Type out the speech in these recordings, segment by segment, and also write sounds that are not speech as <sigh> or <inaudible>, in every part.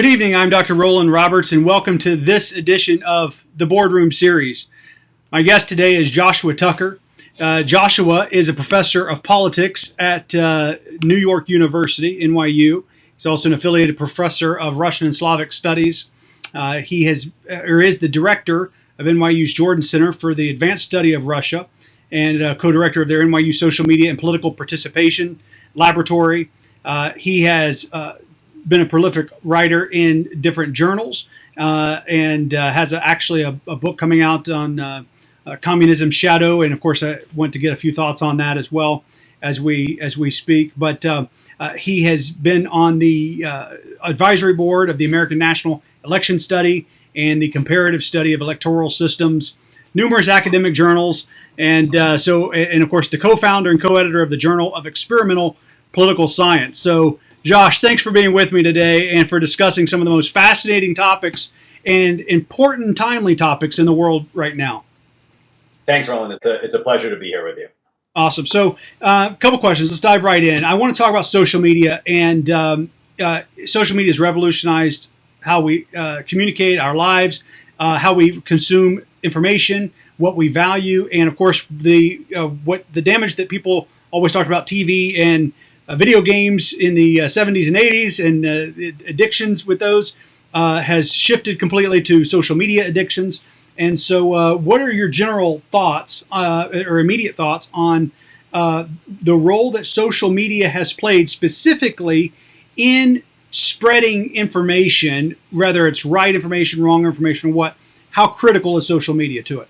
Good evening. I'm Dr. Roland Roberts, and welcome to this edition of the Boardroom Series. My guest today is Joshua Tucker. Uh, Joshua is a professor of politics at uh, New York University, NYU. He's also an affiliated professor of Russian and Slavic Studies. Uh, he has, or is the director of NYU's Jordan Center for the Advanced Study of Russia and uh, co-director of their NYU Social Media and Political Participation Laboratory. Uh, he has uh, been a prolific writer in different journals uh, and uh, has a, actually a, a, book coming out on uh, uh, communism shadow. And of course, I want to get a few thoughts on that as well as we as we speak. But uh, uh, he has been on the advisory board of the American National Election Study and the comparative study of electoral systems, numerous academic journals, and so and of course the co-founder and co-editor of the Journal of Experimental Political Science. So Josh, thanks for being with me today and for discussing some of the most fascinating topics and important, timely topics in the world right now. Thanks, Roland. It's a, it's a pleasure to be here with you. Awesome. So, a uh, couple questions. Let's dive right in. I want to talk about social media, and um, uh, social media has revolutionized how we uh, communicate our lives, uh, how we consume information, what we value, and of course, the uh, what the damage that people always talk about TV and Uh, video games in the 70s uh, and 80s and uh, addictions with those uh, has shifted completely to social media addictions. And so, uh, what are your general thoughts or immediate thoughts on the role that social media has played specifically in spreading information, whether it's right information, wrong information, or what? How critical is social media to it?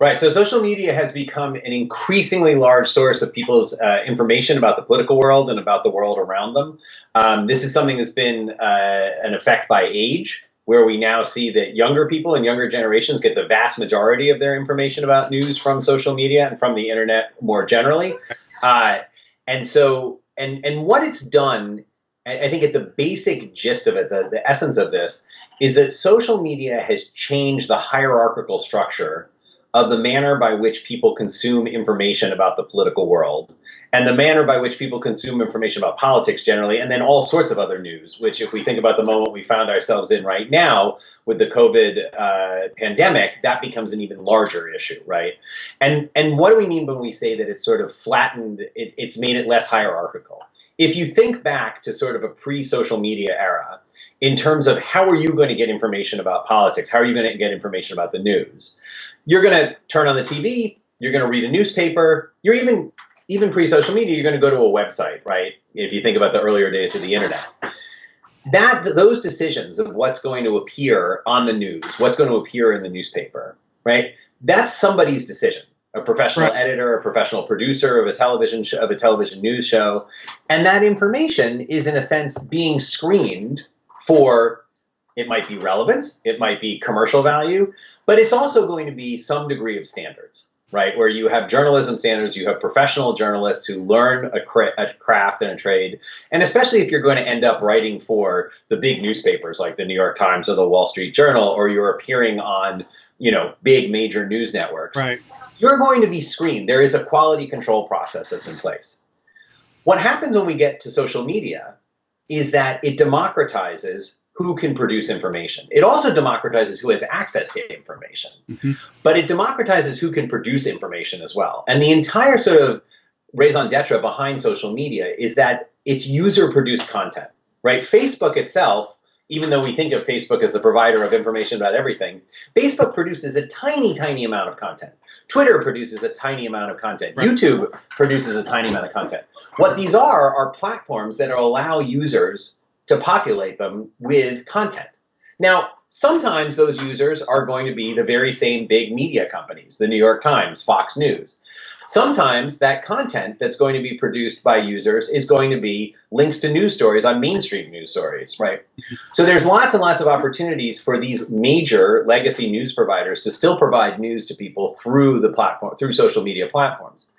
Right. So social media has become an increasingly large source of people's uh, information about the political world and about the world around them. Um, this is something that's been uh, an effect by age, where we now see that younger people and younger generations get the vast majority of their information about news from social media and from the internet more generally. Uh, and so, and and what it's done, I think at the basic gist of it, the, the essence of this, is that social media has changed the hierarchical structure of the manner by which people consume information about the political world and the manner by which people consume information about politics generally, and then all sorts of other news, which, if we think about the moment we found ourselves in right now with the COVID uh, pandemic, that becomes an even larger issue, right? And, and what do we mean when we say that it's sort of flattened, it, it's made it less hierarchical? If you think back to sort of a pre social media era, in terms of how are you going to get information about politics? How are you going to get information about the news? you're going to turn on the TV, you're going to read a newspaper, you're even even pre-social media, you're going to go to a website, right? If you think about the earlier days of the internet. That those decisions of what's going to appear on the news, what's going to appear in the newspaper, right? That's somebody's decision. A professional right. editor, a professional producer of a television show, of a television news show, and that information is in a sense being screened for it might be relevance, it might be commercial value, but it's also going to be some degree of standards, right? Where you have journalism standards, you have professional journalists who learn a, cra a, craft and a trade, and especially if you're going to end up writing for the big newspapers like the New York Times or the Wall Street Journal, or you're appearing on, you know, big major news networks, right? You're going to be screened. There is a quality control process that's in place. What happens when we get to social media is that it democratizes who can produce information. It also democratizes who has access to information, mm-hmm. but it democratizes who can produce information as well. And the entire sort of raison d'etre behind social media is that it's user produced content, right? Facebook itself, even though we think of Facebook as the provider of information about everything, Facebook produces a tiny, tiny amount of content. Twitter produces a tiny amount of content. Right. YouTube produces a tiny amount of content. What these are are platforms that allow users to populate them with content. Now, sometimes those users are going to be the very same big media companies, the New York Times, Fox News. Sometimes that content that's going to be produced by users is going to be links to news stories on mainstream news stories, right? <laughs> So there's lots and lots of opportunities for these major legacy news providers to still provide news to people through the platform, through social media platforms.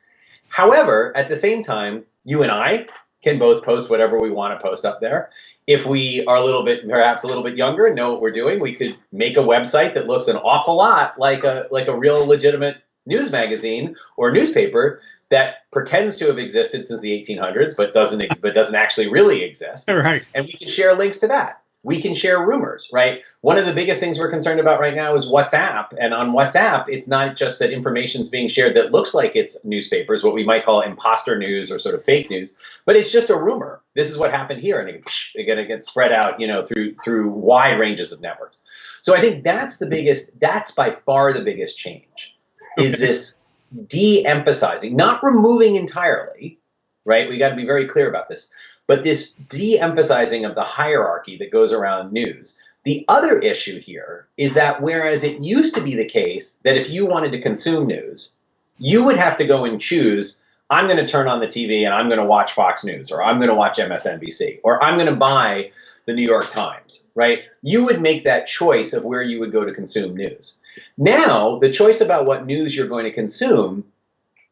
However, at the same time, you and I can both post whatever we want to post up there if we are a little bit perhaps a little bit younger and know what we're doing, we could make a website that looks an awful lot like a like a real legitimate news magazine or newspaper that pretends to have existed since the 1800s but doesn't but doesn't actually really exist. <laughs> Right. And we can share links to that. we can share rumors, right? One of the biggest things we're concerned about right now is WhatsApp. And on WhatsApp, it's not just that information is being shared that looks like it's newspapers, what we might call imposter news or sort of fake news, but it's just a rumor. This is what happened here, and again, it gets spread out, you know, through through wide ranges of networks. So I think that's the biggest. That's by far the biggest change. Is this de-emphasizing, not removing entirely, right? We got to be very clear about this but this de-emphasizing of the hierarchy that goes around news. The other issue here is that whereas it used to be the case that if you wanted to consume news, you would have to go and choose, I'm going to turn on the TV and I'm going to watch Fox News, or I'm going to watch MSNBC, or I'm going to buy the New York Times, right? You would make that choice of where you would go to consume news. Now, the choice about what news you're going to consume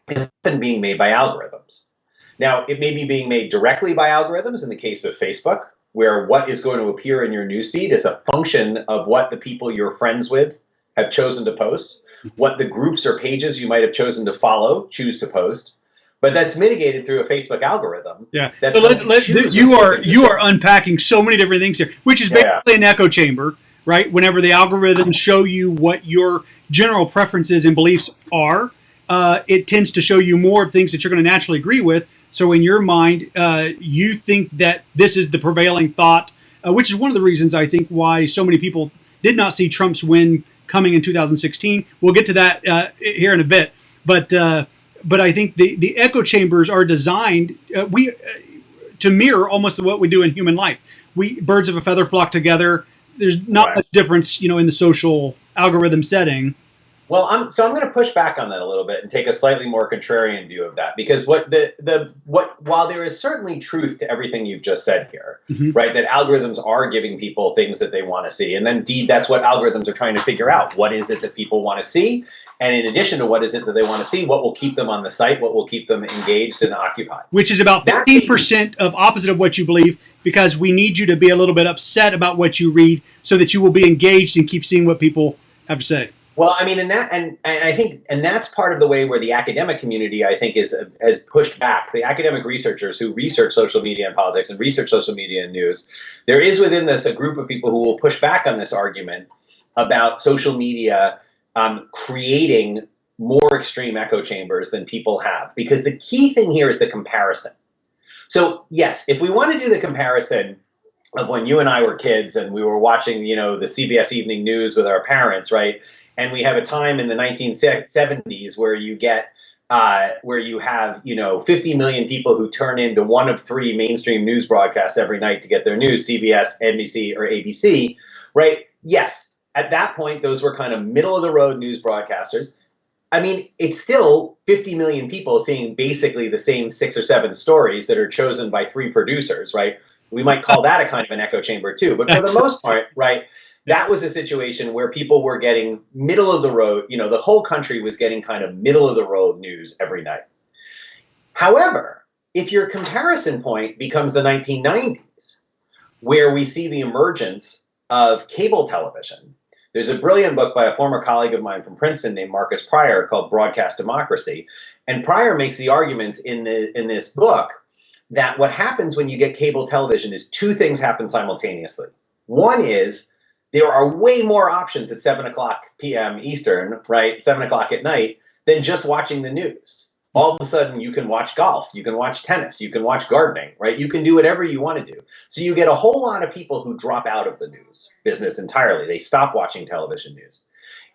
is often being made by algorithms. Now, it may be being made directly by algorithms in the case of Facebook, where what is going to appear in your newsfeed is a function of what the people you're friends with have chosen to post, what the groups or pages you might have chosen to follow choose to post. But that's mitigated through a Facebook algorithm. Yeah, so let, let, you are you are unpacking so many different things here, which is basically yeah. an echo chamber, right? Whenever the algorithms show you what your general preferences and beliefs are, uh, it tends to show you more things that you're going to naturally agree with so in your mind, uh, you think that this is the prevailing thought, uh, which is one of the reasons I think why so many people did not see Trump's win coming in 2016. We'll get to that uh, here in a bit, but uh, but I think the the echo chambers are designed uh, we to mirror almost what we do in human life. We birds of a feather flock together. There's not right. much difference, you know, in the social algorithm setting. Well, I'm so I'm going to push back on that a little bit and take a slightly more contrarian view of that because what the the what while there is certainly truth to everything you've just said here, mm-hmm. right? That algorithms are giving people things that they want to see, and then indeed that's what algorithms are trying to figure out. What is it that people want to see? And in addition to what is it that they want to see, what will keep them on the site, what will keep them engaged and occupied. Which is about 15% of opposite of what you believe, because we need you to be a little bit upset about what you read so that you will be engaged and keep seeing what people have to say. Well, I mean, and that, and, and I think, and that's part of the way where the academic community, I think, is has pushed back. The academic researchers who research social media and politics and research social media and news, there is within this a group of people who will push back on this argument about social media um, creating more extreme echo chambers than people have, because the key thing here is the comparison. So yes, if we want to do the comparison of when you and I were kids and we were watching, you know, the CBS Evening News with our parents, right? And we have a time in the 1970s where you get uh, where you have you know 50 million people who turn into one of three mainstream news broadcasts every night to get their news cbs nbc or abc right yes at that point those were kind of middle of the road news broadcasters. I mean it's still 50 million people seeing basically the same six or seven stories that are chosen by three producers right? We might call that a kind of an echo chamber too. But for the <laughs> most part right that was a situation where people were getting middle of the road, you know, the whole country was getting kind of middle of the road news every night. However, if your comparison point becomes the 1990s, where we see the emergence of cable television, there's a brilliant book by a former colleague of mine from Princeton named Markus Prior called Broadcast Democracy. And Prior makes the arguments in, the, in this book that what happens when you get cable television is two things happen simultaneously. One is there are way more options at 7 o'clock p.m. Eastern, right, 7 o'clock at night, than just watching the news. All of a sudden, you can watch golf, you can watch tennis, you can watch gardening, right? You can do whatever you want to do. So you get a whole lot of people who drop out of the news business entirely. They stop watching television news.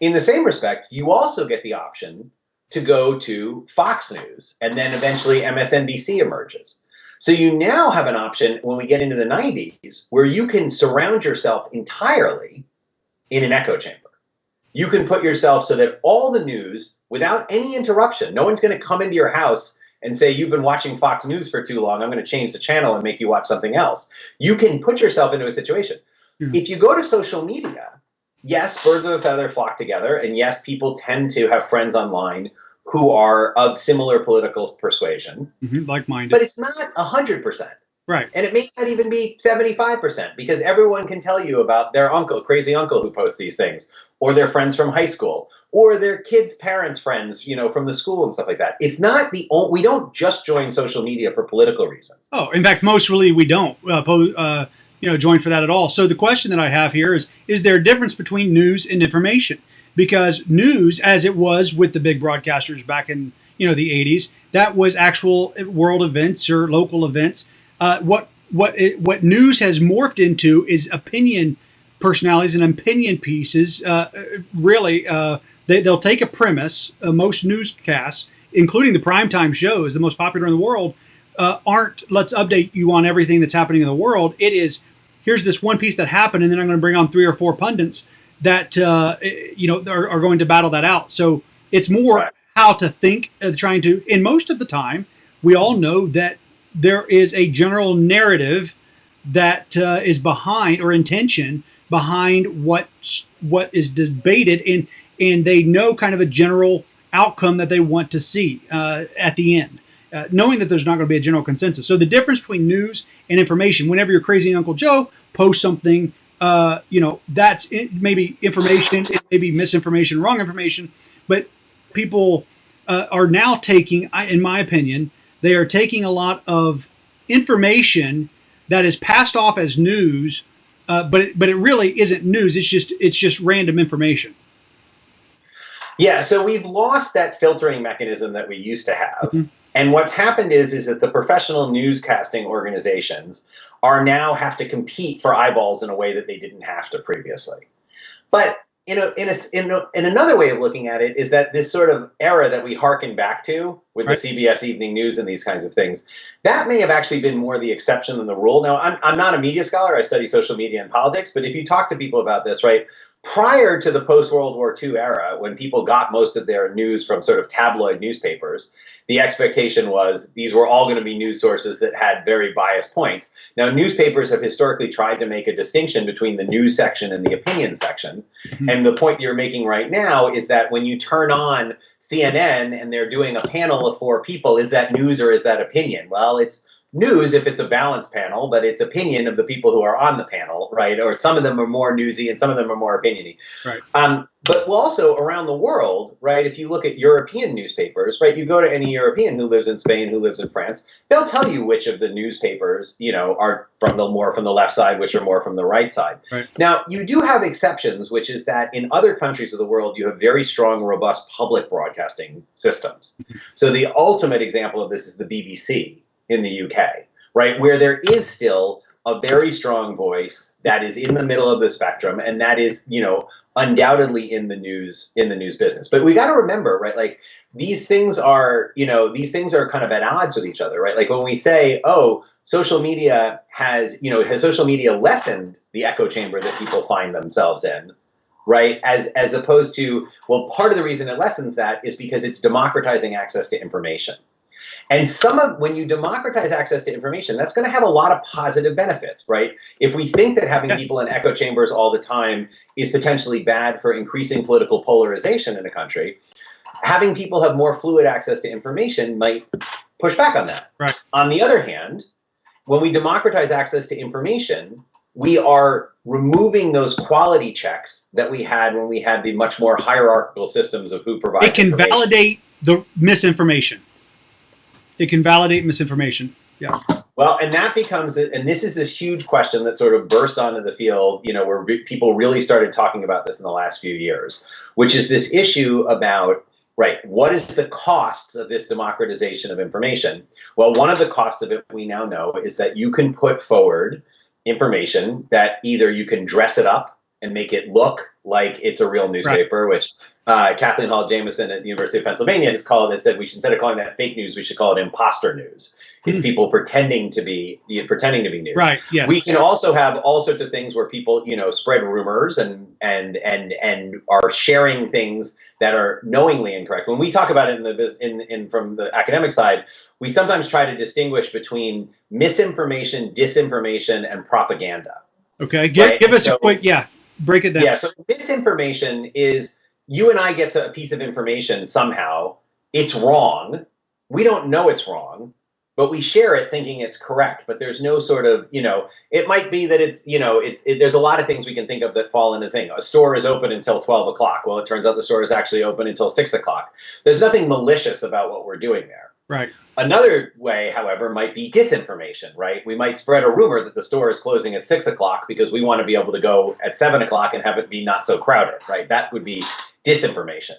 In the same respect, you also get the option to go to Fox News, and then eventually MSNBC emerges. So you now have an option when we get into the 90s where you can surround yourself entirely in an echo chamber. You can put yourself so that all the news, without any interruption, no one's going to come into your house and say, You've been watching Fox News for too long. I'm going to change the channel and make you watch something else. You can put yourself into a situation. Mm-hmm. If you go to social media, yes, birds of a feather flock together. And yes, people tend to have friends online who are of similar political persuasion, mm-hmm, like-minded. But it's not hundred percent. Right. And it may not even be 75% because everyone can tell you about their uncle, crazy uncle who posts these things, or their friends from high school, or their kids' parents' friends, you know, from the school and stuff like that. It's not the only, we don't just join social media for political reasons. Oh, in fact, most really we don't. Uh, uh, you know join for that at all. So the question that I have here is: Is there a difference between news and information? Because news, as it was with the big broadcasters back in you know the 80s, that was actual world events or local events. Uh, what what it, what news has morphed into is opinion personalities and opinion pieces. Uh, really, uh, they, they'll take a premise. Uh, most newscasts, including the primetime shows, the most popular in the world, uh, aren't let's update you on everything that's happening in the world. It is here's this one piece that happened, and then I'm going to bring on three or four pundits that uh, you know are, are, going to battle that out. So it's more right. how to think, uh, trying to. In most of the time, we all know that there is a general narrative that uh, is behind or intention behind what what is debated and and they know kind of a general outcome that they want to see uh, at the end uh, knowing that there's not going to be a general consensus. So the difference between news and information whenever your crazy uncle joe posts something uh, you know that's it, maybe information it may be misinformation wrong information but people uh, are now taking in my opinion they are taking a lot of information that is passed off as news, uh, but it, but it really isn't news. It's just it's just random information. Yeah, so we've lost that filtering mechanism that we used to have. Mm-hmm. And what's happened is is that the professional newscasting organizations are now have to compete for eyeballs in a way that they didn't have to previously. But in a, in a, in a, in another way of looking at it is that this sort of era that we harken back to with right. the CBS Evening News and these kinds of things, that may have actually been more the exception than the rule. Now, I'm, I'm not a media scholar. I study social media and politics. But if you talk to people about this, right, prior to the post World War II era, when people got most of their news from sort of tabloid newspapers, the expectation was these were all going to be news sources that had very biased points. Now, newspapers have historically tried to make a distinction between the news section and the opinion section. Mm-hmm. And the point you're making right now is that when you turn on CNN and they're doing a panel of four people, is that news or is that opinion? Well, it's news if it's a balanced panel, but it's opinion of the people who are on the panel, right? Or some of them are more newsy and some of them are more opiniony. Right. Um, but also around the world, right? If you look at European newspapers, right? You go to any European who lives in Spain, who lives in France, they'll tell you which of the newspapers, you know, are from the more from the left side, which are more from the right side. Right. Now, you do have exceptions, which is that in other countries of the world, you have very strong, robust public broadcasting systems. Mm-hmm. So the ultimate example of this is the BBC in the UK, right? Where there is still a very strong voice that is in the middle of the spectrum and that is, you know, undoubtedly in the news in the news business. But we got to remember, right? Like these things are, you know, these things are kind of at odds with each other, right? Like when we say, "Oh, social media has, you know, has social media lessened the echo chamber that people find themselves in?" right as as opposed to well part of the reason it lessens that is because it's democratizing access to information and some of when you democratize access to information, that's going to have a lot of positive benefits, right? If we think that having people in echo chambers all the time is potentially bad for increasing political polarization in a country, having people have more fluid access to information might push back on that. Right. On the other hand, when we democratize access to information, we are removing those quality checks that we had when we had the much more hierarchical systems of who provides. It can validate the misinformation it can validate misinformation. Yeah. Well, and that becomes, it and this is this huge question that sort of burst onto the field, you know, where people really started talking about this in the last few years, which is this issue about, right, what is the costs of this democratization of information? Well, one of the costs of it we now know is that you can put forward information that either you can dress it up and make it look like it's a real newspaper, right. which uh, Kathleen Hall Jamieson at the University of Pennsylvania has called it. Said we should instead of calling that fake news, we should call it imposter news. It's mm. people pretending to be pretending to be news. Right. Yes. We can also have all sorts of things where people you know spread rumors and and and and are sharing things that are knowingly incorrect. When we talk about it in the in in from the academic side, we sometimes try to distinguish between misinformation, disinformation, and propaganda. Okay. Give, right? give us so, a quick yeah. Break it down. Yeah. So misinformation is you and I get a piece of information somehow, it's wrong. We don't know it's wrong, but we share it thinking it's correct. But there's no sort of, you know, it might be that it's, you know, it, it, there's a lot of things we can think of that fall into thing. A store is open until 12 o'clock. Well, it turns out the store is actually open until 6 o'clock. There's nothing malicious about what we're doing there. Right. Another way, however, might be disinformation, right? We might spread a rumor that the store is closing at six o'clock because we want to be able to go at seven o'clock and have it be not so crowded, right? That would be disinformation.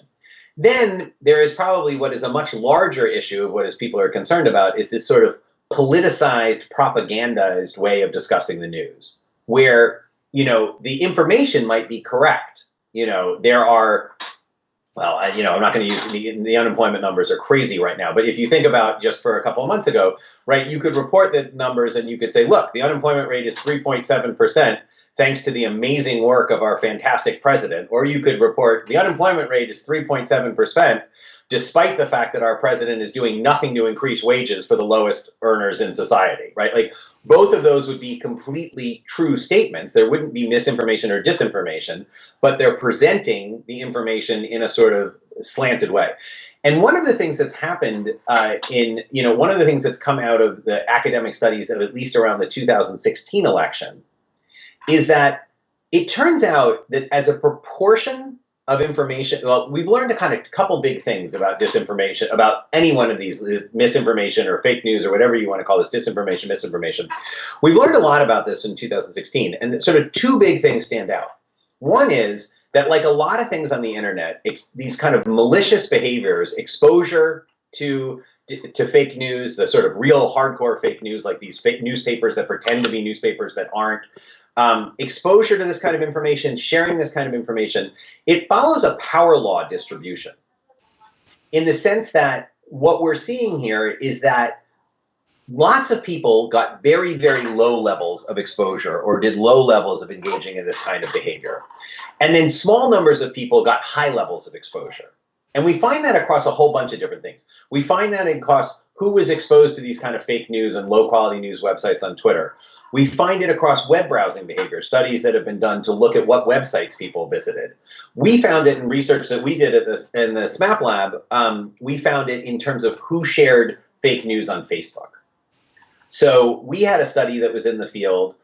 Then there is probably what is a much larger issue of what is people are concerned about is this sort of politicized, propagandized way of discussing the news, where you know the information might be correct. You know there are well, I, you know, I'm not going to use the, the unemployment numbers are crazy right now. But if you think about just for a couple of months ago, right, you could report the numbers and you could say, look, the unemployment rate is 3.7 percent thanks to the amazing work of our fantastic president. Or you could report the unemployment rate is 3.7 percent despite the fact that our president is doing nothing to increase wages for the lowest earners in society, right? Like both of those would be completely true statements. There wouldn't be misinformation or disinformation, but they're presenting the information in a sort of slanted way. And one of the things that's happened uh, in, you know, one of the things that's come out of the academic studies of at least around the 2016 election is that it turns out that as a proportion of information. Well, we've learned a kind of couple big things about disinformation, about any one of these misinformation or fake news or whatever you want to call this disinformation, misinformation. We've learned a lot about this in 2016, and sort of two big things stand out. One is that, like a lot of things on the internet, these kind of malicious behaviors, exposure to to fake news, the sort of real hardcore fake news, like these fake newspapers that pretend to be newspapers that aren't, um, exposure to this kind of information, sharing this kind of information, it follows a power law distribution in the sense that what we're seeing here is that lots of people got very, very low levels of exposure or did low levels of engaging in this kind of behavior. And then small numbers of people got high levels of exposure. And we find that across a whole bunch of different things. We find that across who was exposed to these kind of fake news and low quality news websites on Twitter. We find it across web browsing behavior, studies that have been done to look at what websites people visited. We found it in research that we did at the, in the SMaPP lab. Um, we found it in terms of who shared fake news on Facebook. So we had a study that was in the field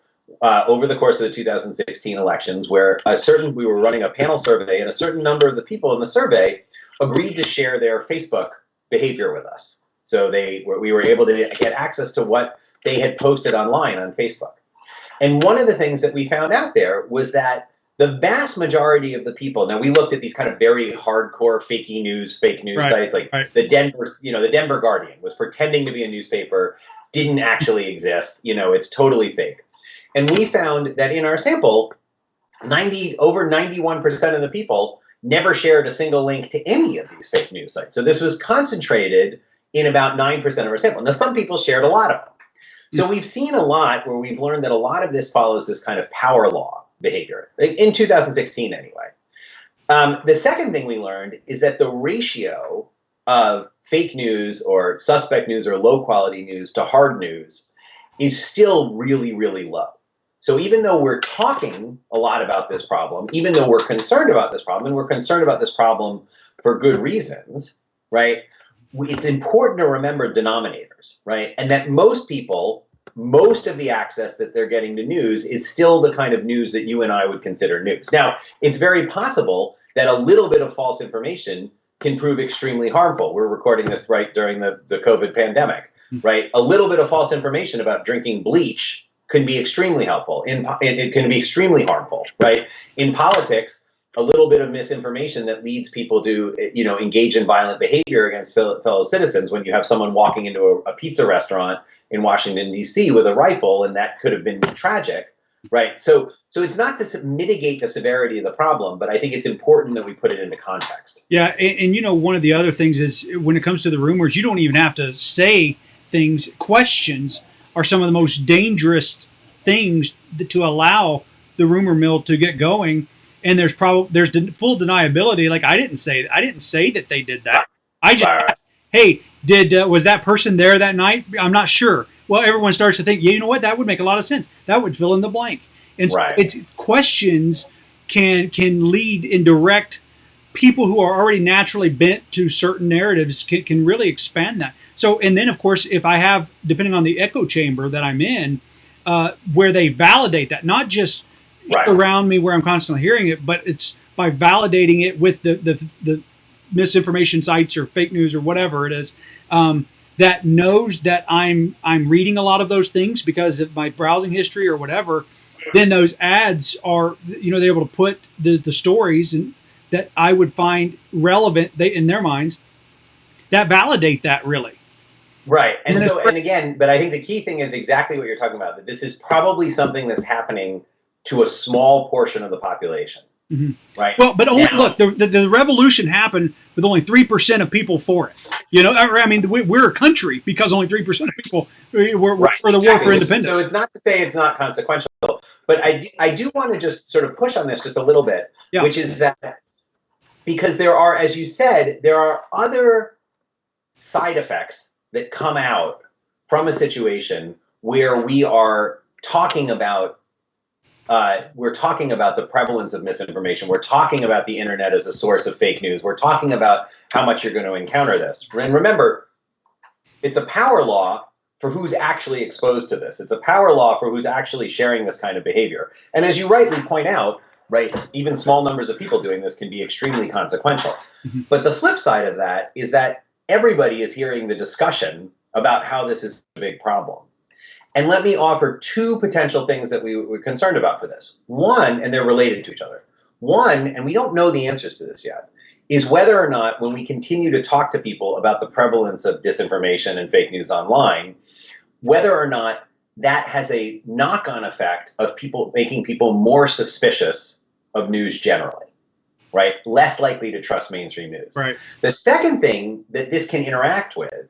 uh, over the course of the 2016 elections where a certain we were running a panel survey and a certain number of the people in the survey agreed to share their Facebook behavior with us. So they were, we were able to get access to what they had posted online on Facebook. And one of the things that we found out there was that the vast majority of the people, now we looked at these kind of very hardcore fakey news, fake news right, sites, like right. the Denver, you know, the Denver Guardian was pretending to be a newspaper, didn't actually exist, you know, it's totally fake. And we found that in our sample, 90 over 91% of the people never shared a single link to any of these fake news sites. So this was concentrated in about 9% of our sample. Now, some people shared a lot of them. So we've seen a lot where we've learned that a lot of this follows this kind of power law behavior, in 2016 anyway. Um, the second thing we learned is that the ratio of fake news or suspect news or low quality news to hard news is still really, really low. So even though we're talking a lot about this problem, even though we're concerned about this problem, and we're concerned about this problem for good reasons, right? It's important to remember denominators, right? And that most people, most of the access that they're getting to news is still the kind of news that you and I would consider news. Now, it's very possible that a little bit of false information can prove extremely harmful. We're recording this right during the, the COVID pandemic, hmm. right? A little bit of false information about drinking bleach can be extremely helpful. In, it can be extremely harmful, right? In politics, a little bit of misinformation that leads people to you know engage in violent behavior against fellow citizens when you have someone walking into a, a pizza restaurant in Washington D.C. with a rifle and that could have been tragic right? So so it's not to mitigate the severity of the problem but i think it's important that we put it into context. Yeah and, and you know one of the other things is when it comes to the rumors you don't even have to say things. Questions are some of the most dangerous things to allow the rumor mill to get going and there's probably there's de- full deniability. Like I didn't say I didn't say that they did that. I just hey did uh, was that person there that night? I'm not sure. Well, everyone starts to think, yeah, you know what? That would make a lot of sense. That would fill in the blank. And right. it's questions can can lead and direct people who are already naturally bent to certain narratives can, can really expand that. So, and then of course, if I have, depending on the echo chamber that I'm in, uh, where they validate that, not just right. around me where I'm constantly hearing it, but it's by validating it with the, the, the misinformation sites or fake news or whatever it is. Um, that knows that I'm I'm reading a lot of those things because of my browsing history or whatever, then those ads are you know they're able to put the, the stories and that I would find relevant they in their minds that validate that really. Right. And, and so and again, but I think the key thing is exactly what you're talking about, that this is probably something that's happening to a small portion of the population. Mm-hmm. Right. Well, but only now, look, the, the, the, revolution happened with only three percent of people for it. You know, I mean, we're a country because only three percent of people were, right, for the exactly. war for independence. So it's not to say it's not consequential, but I do, I do want to just sort of push on this just a little bit, yeah. which is that because there are, as you said, there are other side effects that come out from a situation where we are talking about uh, we're talking about the prevalence of misinformation. We're talking about the internet as a source of fake news. We're talking about how much you're going to encounter this. And remember, it's a power law for who's actually exposed to this. It's a power law for who's actually sharing this kind of behavior. And as you rightly point out, right, even small numbers of people doing this can be extremely consequential. Mm -hmm. But the flip side of that is that everybody is hearing the discussion about how this is a big problem. And let me offer two potential things that we were concerned about for this. One, and they're related to each other. One, and we don't know the answers to this yet, is whether or not when we continue to talk to people about the prevalence of disinformation and fake news online, whether or not that has a knock-on effect of people making people more suspicious of news generally, right? Less likely to trust mainstream news. Right. The second thing that this can interact with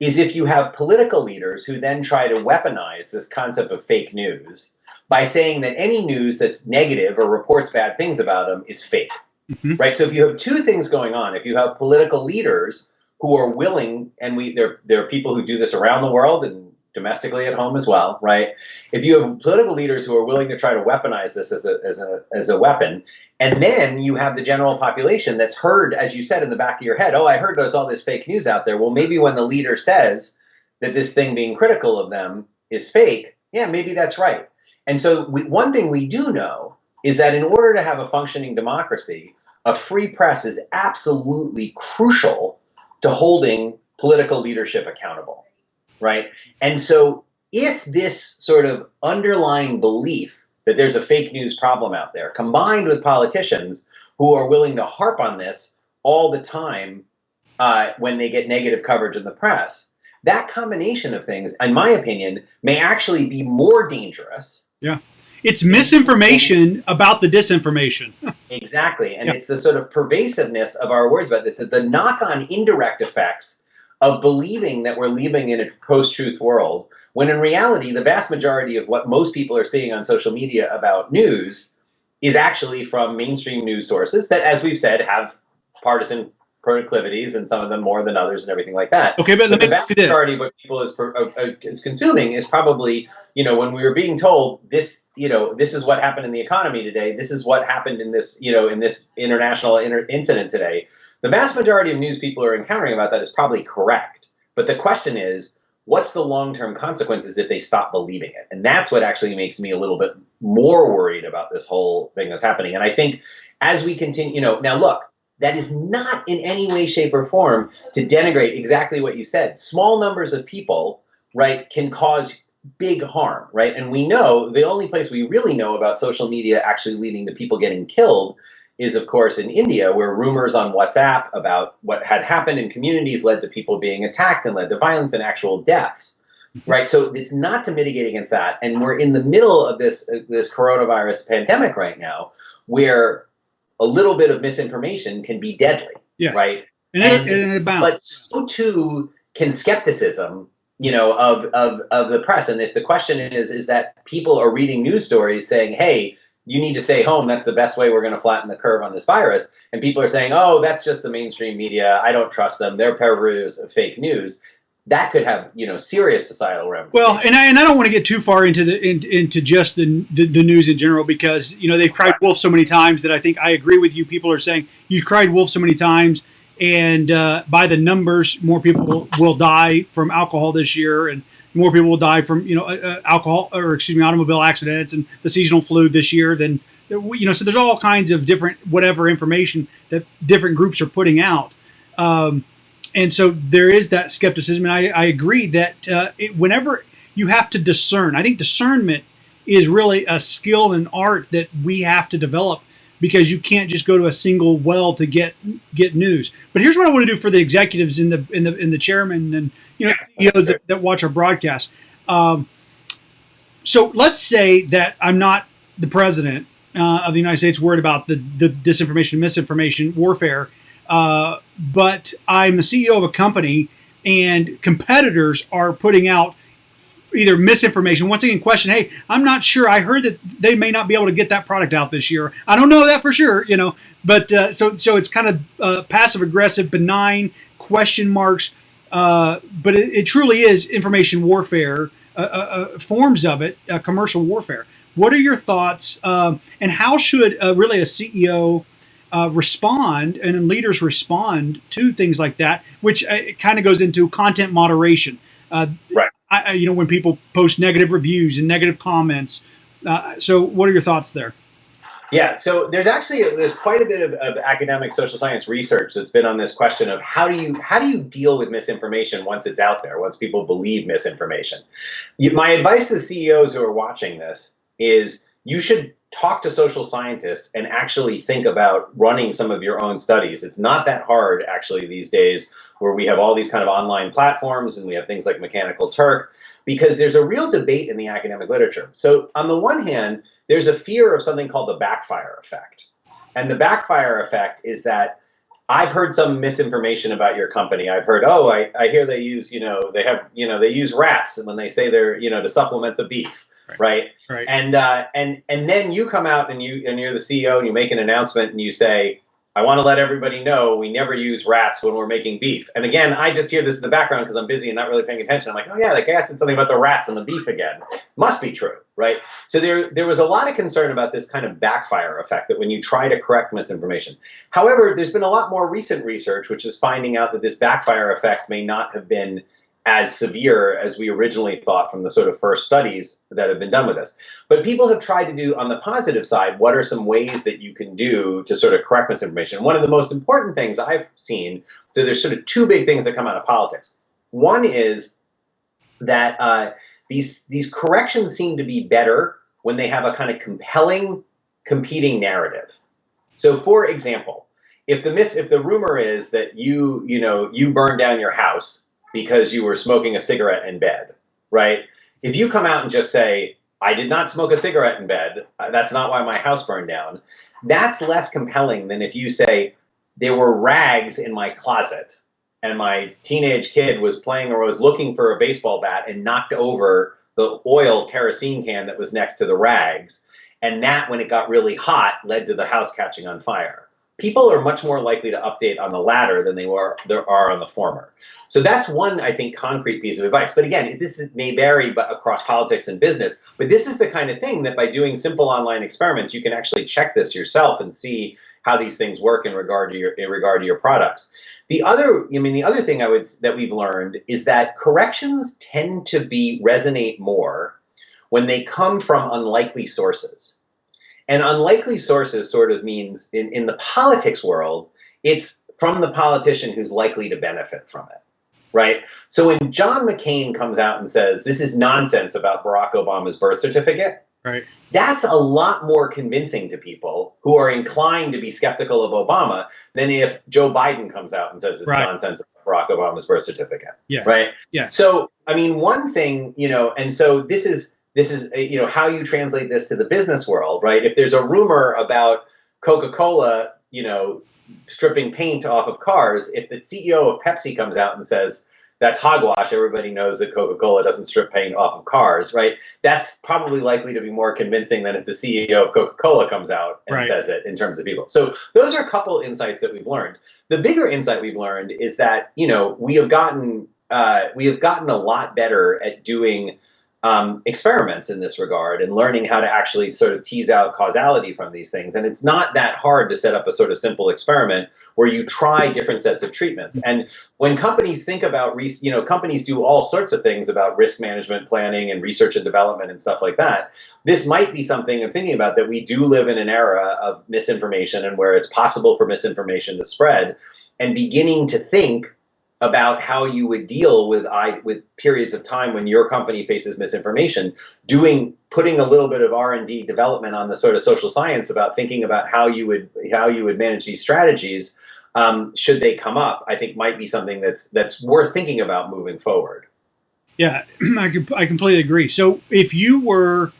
is if you have political leaders who then try to weaponize this concept of fake news by saying that any news that's negative or reports bad things about them is fake. Mm-hmm. Right? So if you have two things going on, if you have political leaders who are willing, and we there there are people who do this around the world and domestically at home as well, right? If you have political leaders who are willing to try to weaponize this as a, as a, as a weapon, and then you have the general population that's heard, as you said in the back of your head, oh, I heard there's all this fake news out there. Well, maybe when the leader says that this thing being critical of them is fake, yeah, maybe that's right. And so we, one thing we do know is that in order to have a functioning democracy, a free press is absolutely crucial to holding political leadership accountable right? And so if this sort of underlying belief that there's a fake news problem out there, combined with politicians who are willing to harp on this all the time uh, when they get negative coverage in the press, that combination of things, in my opinion, may actually be more dangerous. Yeah. It's misinformation about the disinformation. <laughs> exactly. And yeah. it's the sort of pervasiveness of our words about this, the knock on indirect effects of believing that we're living in a post-truth world, when in reality, the vast majority of what most people are seeing on social media about news is actually from mainstream news sources that, as we've said, have partisan proclivities and some of them more than others and everything like that. Okay, but, but the vast majority of what people is, uh, is consuming is probably, you know, when we were being told this, you know, this is what happened in the economy today, this is what happened in this, you know, in this international inter incident today. The vast majority of news people are encountering about that is probably correct. But the question is, what's the long-term consequences if they stop believing it? And that's what actually makes me a little bit more worried about this whole thing that's happening. And I think as we continue, you know, now look, that is not in any way, shape, or form to denigrate exactly what you said. Small numbers of people, right, can cause big harm, right? And we know the only place we really know about social media actually leading to people getting killed is, of course, in India, where rumors on WhatsApp about what had happened in communities led to people being attacked and led to violence and actual deaths. Right, so it's not to mitigate against that, and we're in the middle of this uh, this coronavirus pandemic right now, where a little bit of misinformation can be deadly. Yeah. Right. And, and, and but so too can skepticism, you know, of, of, of the press. And if the question is, is that people are reading news stories saying, hey, you need to stay home. That's the best way we're going to flatten the curve on this virus. And people are saying, oh, that's just the mainstream media. I don't trust them. They're perverters of fake news. That could have, you know, serious societal ramifications. Well, and I, and I don't want to get too far into the in, into just the, the, the news in general because you know they've cried wolf so many times that I think I agree with you. People are saying you've cried wolf so many times, and uh, by the numbers, more people will die from alcohol this year, and more people will die from you know uh, uh, alcohol or excuse me automobile accidents and the seasonal flu this year than you know so there's all kinds of different whatever information that different groups are putting out um, and so there is that skepticism, and I, I agree that uh, it, whenever you have to discern, I think discernment is really a skill and art that we have to develop because you can't just go to a single well to get get news. But here's what I want to do for the executives in the in the in the chairman and you know CEOs that, that watch our broadcast. Um, so let's say that I'm not the president uh, of the United States worried about the, the disinformation, misinformation, warfare, uh, but I'm the CEO of a company and competitors are putting out either misinformation. Once again, question, hey, I'm not sure. I heard that they may not be able to get that product out this year. I don't know that for sure, you know. But uh, so so it's kind of uh, passive aggressive, benign question marks. Uh, but it, it, truly is information warfare, uh, uh, uh, forms of it, commercial warfare. What are your thoughts, um, and how should really a CEO respond and leaders respond to things like that? Which kind of goes into content moderation. right I, you know, when people post negative reviews and negative comments. Uh, so, what are your thoughts there? Yeah, so there's actually there's quite a bit of, of, academic social science research that's been on this question of how do you how do you deal with misinformation once it's out there, once people believe misinformation. My advice to CEOs who are watching this is you should talk to social scientists and actually think about running some of your own studies. It's not that hard actually these days where we have all these kind of online platforms and we have things like Mechanical Turk because there's a real debate in the academic literature. So on the one hand, there's a fear of something called the backfire effect. And the backfire effect is that I've heard some misinformation about your company. I've heard, oh, I, I hear they use, you know, they have, you know, they use rats and when they say they're, you know, to supplement the beef right? Right. And uh, and and then you come out and you and you're the CEO and you make an announcement and you say, I want to let everybody know we never use rats when we're making beef. And again, I just hear this in the background because I'm busy and not really paying attention. I'm like, oh yeah, the guy said something about the rats and the beef again. Must be true, right? So there, there was a lot of concern about this kind of backfire effect that when you try to correct misinformation. However, there's been a lot more recent research which is finding out that this backfire effect may not have been as severe as we originally thought from the sort of first studies that have been done with this. But people have tried to do on the positive side, what are some ways that you can do to sort of correct misinformation? One of the most important things I've seen, so there's sort of two big things that come out of politics. One is that uh, these, these corrections seem to be better when they have a kind of compelling competing narrative. So for example, if the mis if the rumor is that you you know you burned down your house because you were smoking a cigarette in bed, right? If you come out and just say, I did not smoke a cigarette in bed, uh, that's not why my house burned down, that's less compelling than if you say, there were rags in my closet and my teenage kid was playing or was looking for a baseball bat and knocked over the oil kerosene can that was next to the rags. And that, when it got really hot, led to the house catching on fire people are much more likely to update on the latter than they are there are on the former. So that's one, I think, concrete piece of advice. But again, this is, may vary but across politics and business. But this is the kind of thing that by doing simple online experiments, you can actually check this yourself and see how these things work in regard to your in regard to your products. The other, I mean, the other thing I would that we've learned is that corrections tend to be resonate more when they come from unlikely sources. And unlikely sources sort of means in, in the politics world, it's from the politician who's likely to benefit from it. Right. So when John McCain comes out and says this is nonsense about Barack Obama's birth certificate, right. that's a lot more convincing to people who are inclined to be skeptical of Obama than if Joe Biden comes out and says it's right. nonsense about Barack Obama's birth certificate. Yeah. Right. Yeah. So I mean, one thing, you know, and so this is this is you know how you translate this to the business world, right? If there's a rumor about Coca-Cola, you know, stripping paint off of cars, if the CEO of Pepsi comes out and says that's hogwash, everybody knows that Coca-Cola doesn't strip paint off of cars, right? That's probably likely to be more convincing than if the CEO of Coca-Cola comes out and right. says it in terms of people. So those are a couple insights that we've learned. The bigger insight we've learned is that you know we have gotten uh, we have gotten a lot better at doing um, experiments in this regard and learning how to actually sort of tease out causality from these things. And it's not that hard to set up a sort of simple experiment where you try different sets of treatments. And when companies think about, you know, companies do all sorts of things about risk management planning and research and development and stuff like that. This might be something I'm thinking about that we do live in an era of misinformation and where it's possible for misinformation to spread and beginning to think about how you would deal with I with periods of time when your company faces misinformation, doing putting a little bit of R and D development on the sort of social science about thinking about how you would how you would manage these strategies um, should they come up, I think might be something that's that's worth thinking about moving forward. Yeah, <clears throat> I, I completely agree. So if you were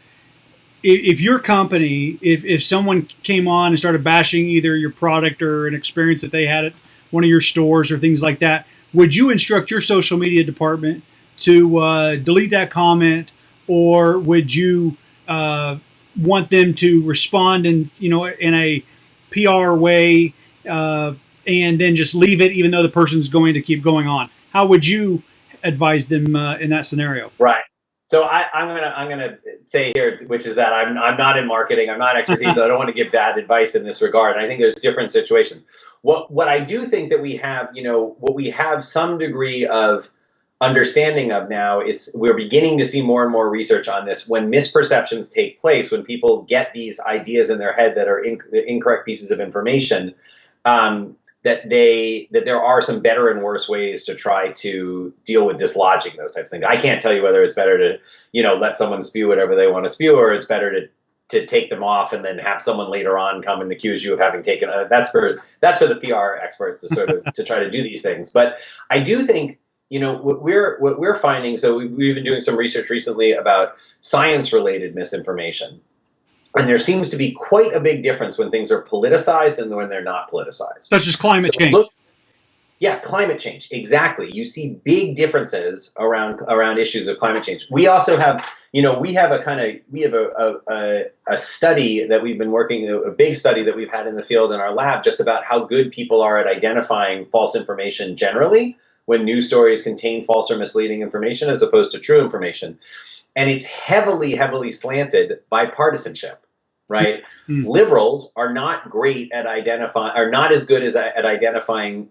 if your company, if, if someone came on and started bashing either your product or an experience that they had at one of your stores or things like that, would you instruct your social media department to uh, delete that comment, or would you uh, want them to respond in you know in a PR way uh, and then just leave it, even though the person's going to keep going on? How would you advise them uh, in that scenario? Right. So I, am gonna I'm gonna say here, which is that I'm I'm not in marketing, I'm not expertise, so I don't want to give bad advice in this regard. I think there's different situations. What what I do think that we have, you know, what we have some degree of understanding of now is we're beginning to see more and more research on this when misperceptions take place, when people get these ideas in their head that are incorrect pieces of information. Um, that they that there are some better and worse ways to try to deal with dislodging those types of things. I can't tell you whether it's better to you know let someone spew whatever they want to spew, or it's better to to take them off and then have someone later on come and accuse you of having taken. A, that's for that's for the PR experts to sort of <laughs> to try to do these things. But I do think you know what we're what we're finding. So we've, we've been doing some research recently about science related misinformation and there seems to be quite a big difference when things are politicized and when they're not politicized. Such as climate so change. Look, yeah, climate change. Exactly. You see big differences around around issues of climate change. We also have, you know, we have a kind of we have a, a, a study that we've been working a big study that we've had in the field in our lab just about how good people are at identifying false information generally when news stories contain false or misleading information as opposed to true information and it's heavily, heavily slanted by partisanship, right? <laughs> Mm. Liberals are not great at identifying, are not as good as at identifying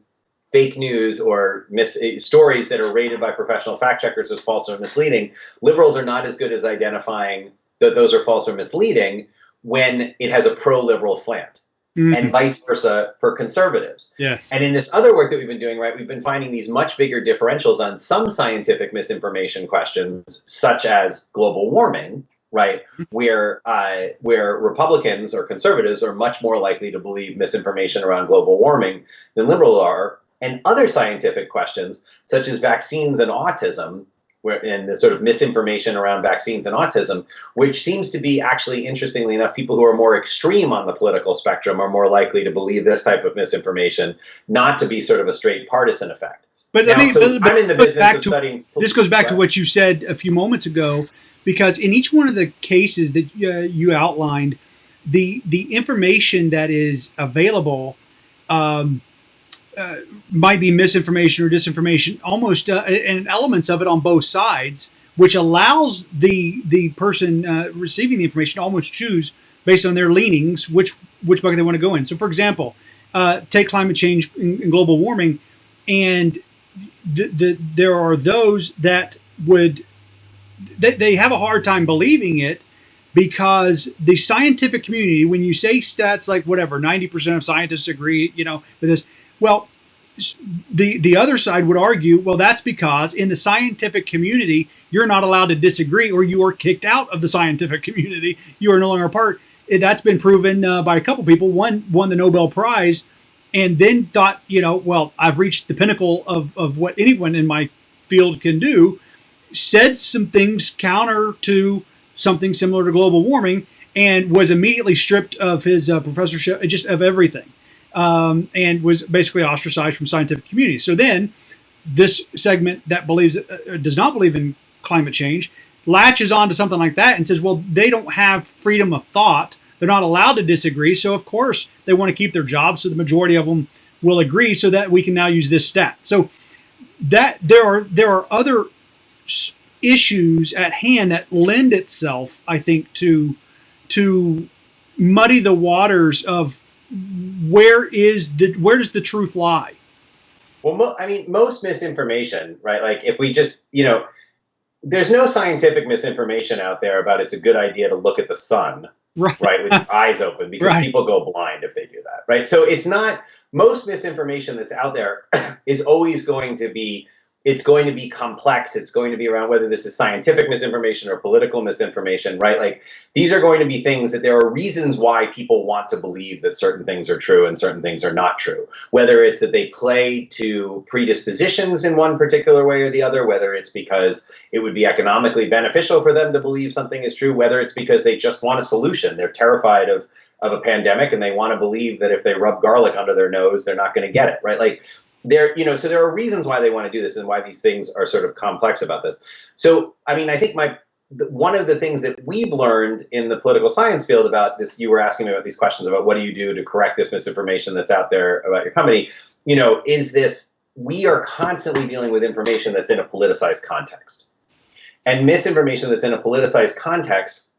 fake news or mis- stories that are rated by professional fact checkers as false or misleading. Liberals are not as good as identifying that those are false or misleading when it has a pro-liberal slant mm-hmm. and vice versa for conservatives. Yes. And in this other work that we've been doing, right, we've been finding these much bigger differentials on some scientific misinformation questions, such as global warming, right, mm-hmm. where uh, where Republicans or conservatives are much more likely to believe misinformation around global warming than liberals are, and other scientific questions such as vaccines and autism where, and the sort of misinformation around vaccines and autism, which seems to be actually, interestingly enough, people who are more extreme on the political spectrum are more likely to believe this type of misinformation, not to be sort of a straight partisan effect. But now, I mean, so but, I'm in the business of to, studying. This goes back to what you said a few moments ago, because in each one of the cases that uh, you outlined, the the information that is available um, uh, might be misinformation or disinformation, almost uh, and elements of it on both sides, which allows the the person uh, receiving the information almost choose based on their leanings which which bucket they want to go in. So, for example, uh, take climate change and global warming, and there are those that would they, they have a hard time believing it because the scientific community, when you say stats like whatever, 90% of scientists agree, you know, with this, well, the the other side would argue, well, that's because in the scientific community, you're not allowed to disagree, or you are kicked out of the scientific <laughs> community. You are no longer a part. That's been proven uh, by a couple people. One won the Nobel Prize, and then thought, you know, well, I've reached the pinnacle of of what anyone in my field can do. Said some things counter to something similar to global warming, and was immediately stripped of his uh, professorship, just of everything um, and was basically ostracized from scientific community. So then, this segment that believes uh, does not believe in climate change latches on to something like that and says, well, they don't have freedom of thought. They're not allowed to disagree. So of course they want to keep their jobs. So the majority of them will agree, so that we can now use this stat. So that there are there are other issues at hand that lend itself, I think, to to muddy the waters of where is the where does the truth lie? Well, mo- I mean, most misinformation, right? Like if we just, you know, there's no scientific misinformation out there about it's a good idea to look at the sun, right, right with your <laughs> eyes open because right. people go blind if they do that, right? So it's not most misinformation that's out there <clears throat> is always going to be it's going to be complex. It's going to be around whether this is scientific misinformation or political misinformation, right? Like these are going to be things that there are reasons why people want to believe that certain things are true and certain things are not true. Whether it's that they play to predispositions in one particular way or the other, whether it's because it would be economically beneficial for them to believe something is true, whether it's because they just want a solution. They're terrified of of a pandemic and they want to believe that if they rub garlic under their nose, they're not going to get it, right? Like there, you know, so there are reasons why they want to do this and why these things are sort of complex about this. So, I mean, I think my one of the things that we've learned in the political science field about this, you were asking me about these questions about what do you do to correct this misinformation that's out there about your company, you know, is this, we are constantly dealing with information that's in a politicized context. And misinformation that's in a politicized context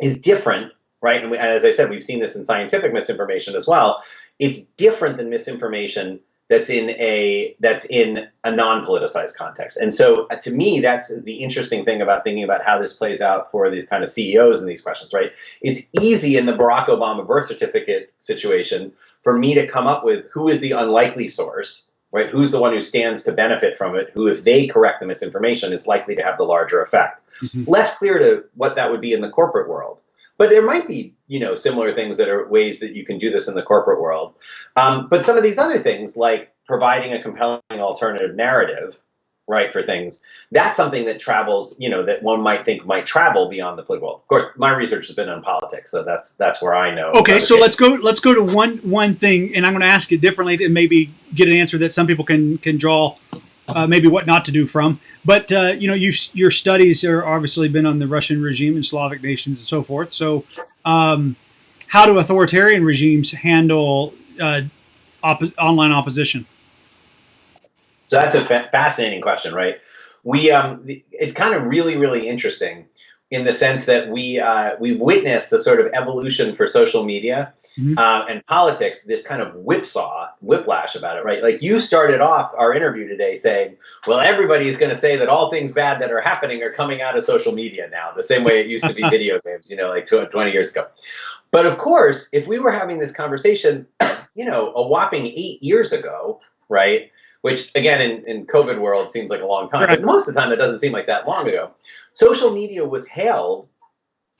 is different, right? And, we, and as I said, we've seen this in scientific misinformation as well. It's different than misinformation that's in a that's in a non-politicized context. And so uh, to me, that's the interesting thing about thinking about how this plays out for these kind of CEOs in these questions, right? It's easy in the Barack Obama birth certificate situation for me to come up with who is the unlikely source, right? Who's the one who stands to benefit from it, who if they correct the misinformation is likely to have the larger effect. Mm -hmm. Less clear to what that would be in the corporate world. But there might be, you know, similar things that are ways that you can do this in the corporate world. Um, but some of these other things, like providing a compelling alternative narrative, right, for things, that's something that travels, you know, that one might think might travel beyond the political. Of course, my research has been on politics, so that's that's where I know. Okay, so let's go let's go to one one thing, and I'm going to ask it differently and maybe get an answer that some people can can draw uh, maybe what not to do from. But uh, you know, you, your studies are obviously been on the Russian regime and Slavic nations and so forth. So, um, how do authoritarian regimes handle uh, op online opposition? So that's a fa fascinating question, right? We um, it's kind of really really interesting in the sense that we uh, we witnessed the sort of evolution for social media mm-hmm. uh, and politics, this kind of whipsaw, whiplash about it, right? Like you started off our interview today saying, well, everybody is going to say that all things bad that are happening are coming out of social media now, the same way it used to be <laughs> video games, you know, like 20 years ago. But of course, if we were having this conversation, <clears throat> you know, a whopping eight years ago, right? Which again, in, in COVID world seems like a long time, but most of the time that doesn't seem like that long ago. Social media was hailed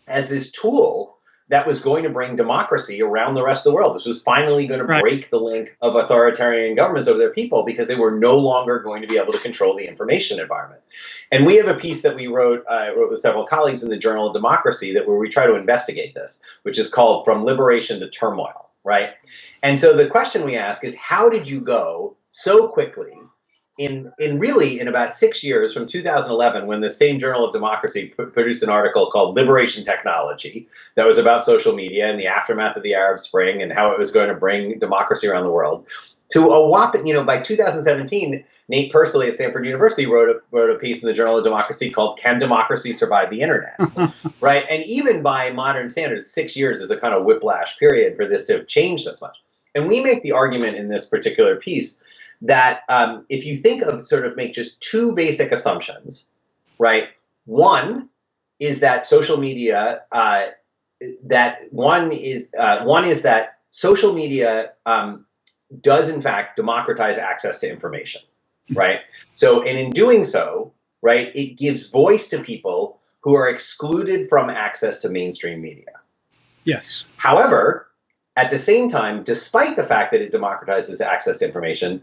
as this tool that was going to bring democracy around the rest of the world. This was finally going to right. break the link of authoritarian governments over their people because they were no longer going to be able to control the information environment. And we have a piece that we wrote, uh, wrote with several colleagues in the Journal of Democracy that where we try to investigate this, which is called From Liberation to Turmoil, right? And so the question we ask is, how did you go so quickly in, in really in about six years from 2011 when the same journal of democracy produced an article called liberation technology that was about social media and the aftermath of the arab spring and how it was going to bring democracy around the world to a whopping, you know, by 2017, Nate Persily at Stanford University wrote a, wrote a piece in the Journal of Democracy called Can Democracy Survive the Internet? <laughs> right? And even by modern standards, six years is a kind of whiplash period for this to have changed this much. And we make the argument in this particular piece that um, if you think of sort of make just two basic assumptions, right? One is that social media, uh, that one is uh, one is that social media um, does in fact democratize access to information, right? So, and in doing so, right, it gives voice to people who are excluded from access to mainstream media. Yes. However, at the same time, despite the fact that it democratizes access to information,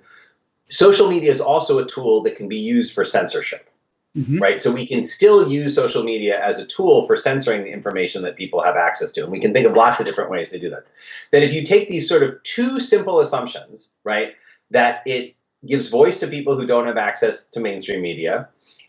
social media is also a tool that can be used for censorship. Mm -hmm. Right. So we can still use social media as a tool for censoring the information that people have access to. And we can think of lots of different ways to do that. That if you take these sort of two simple assumptions, right, that it gives voice to people who don't have access to mainstream media,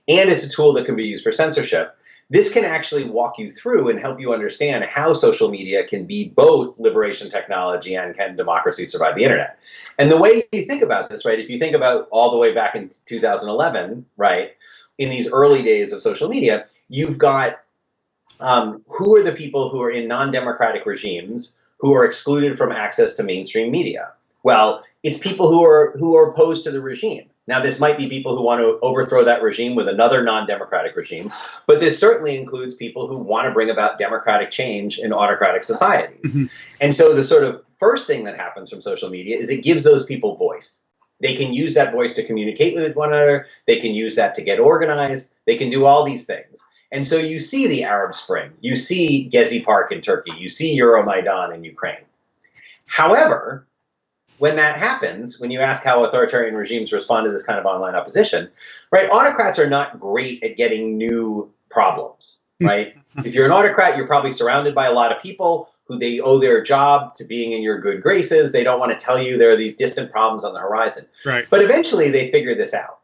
and it's a tool that can be used for censorship, this can actually walk you through and help you understand how social media can be both liberation technology and can democracy survive the internet. And the way you think about this, right, if you think about all the way back in 2011, right, in these early days of social media, you've got um, who are the people who are in non-democratic regimes who are excluded from access to mainstream media? Well, it's people who are who are opposed to the regime Now, this might be people who want to overthrow that regime with another non democratic regime, but this certainly includes people who want to bring about democratic change in autocratic societies. Mm-hmm. And so, the sort of first thing that happens from social media is it gives those people voice. They can use that voice to communicate with one another, they can use that to get organized, they can do all these things. And so, you see the Arab Spring, you see Gezi Park in Turkey, you see Euromaidan in Ukraine. However, when that happens, when you ask how authoritarian regimes respond to this kind of online opposition, right, autocrats are not great at getting new problems, hmm. right? if you're an autocrat, you're probably surrounded by a lot of people who they owe their job to being in your good graces. They don't want to tell you there are these distant problems on the horizon. Right. But eventually they figure this out.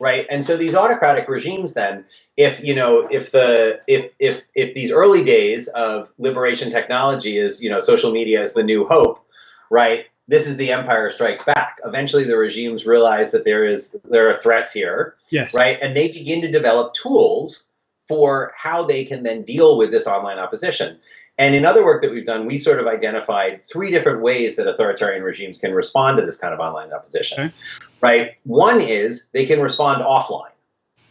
Right. And so these autocratic regimes then, if you know, if the if if if these early days of liberation technology is, you know, social media is the new hope, right? This is the empire strikes back. Eventually the regimes realize that there is there are threats here yes. right? And they begin to develop tools for how they can then deal with this online opposition. And in other work that we've done we sort of identified three different ways that authoritarian regimes can respond to this kind of online opposition okay. right? One is they can respond offline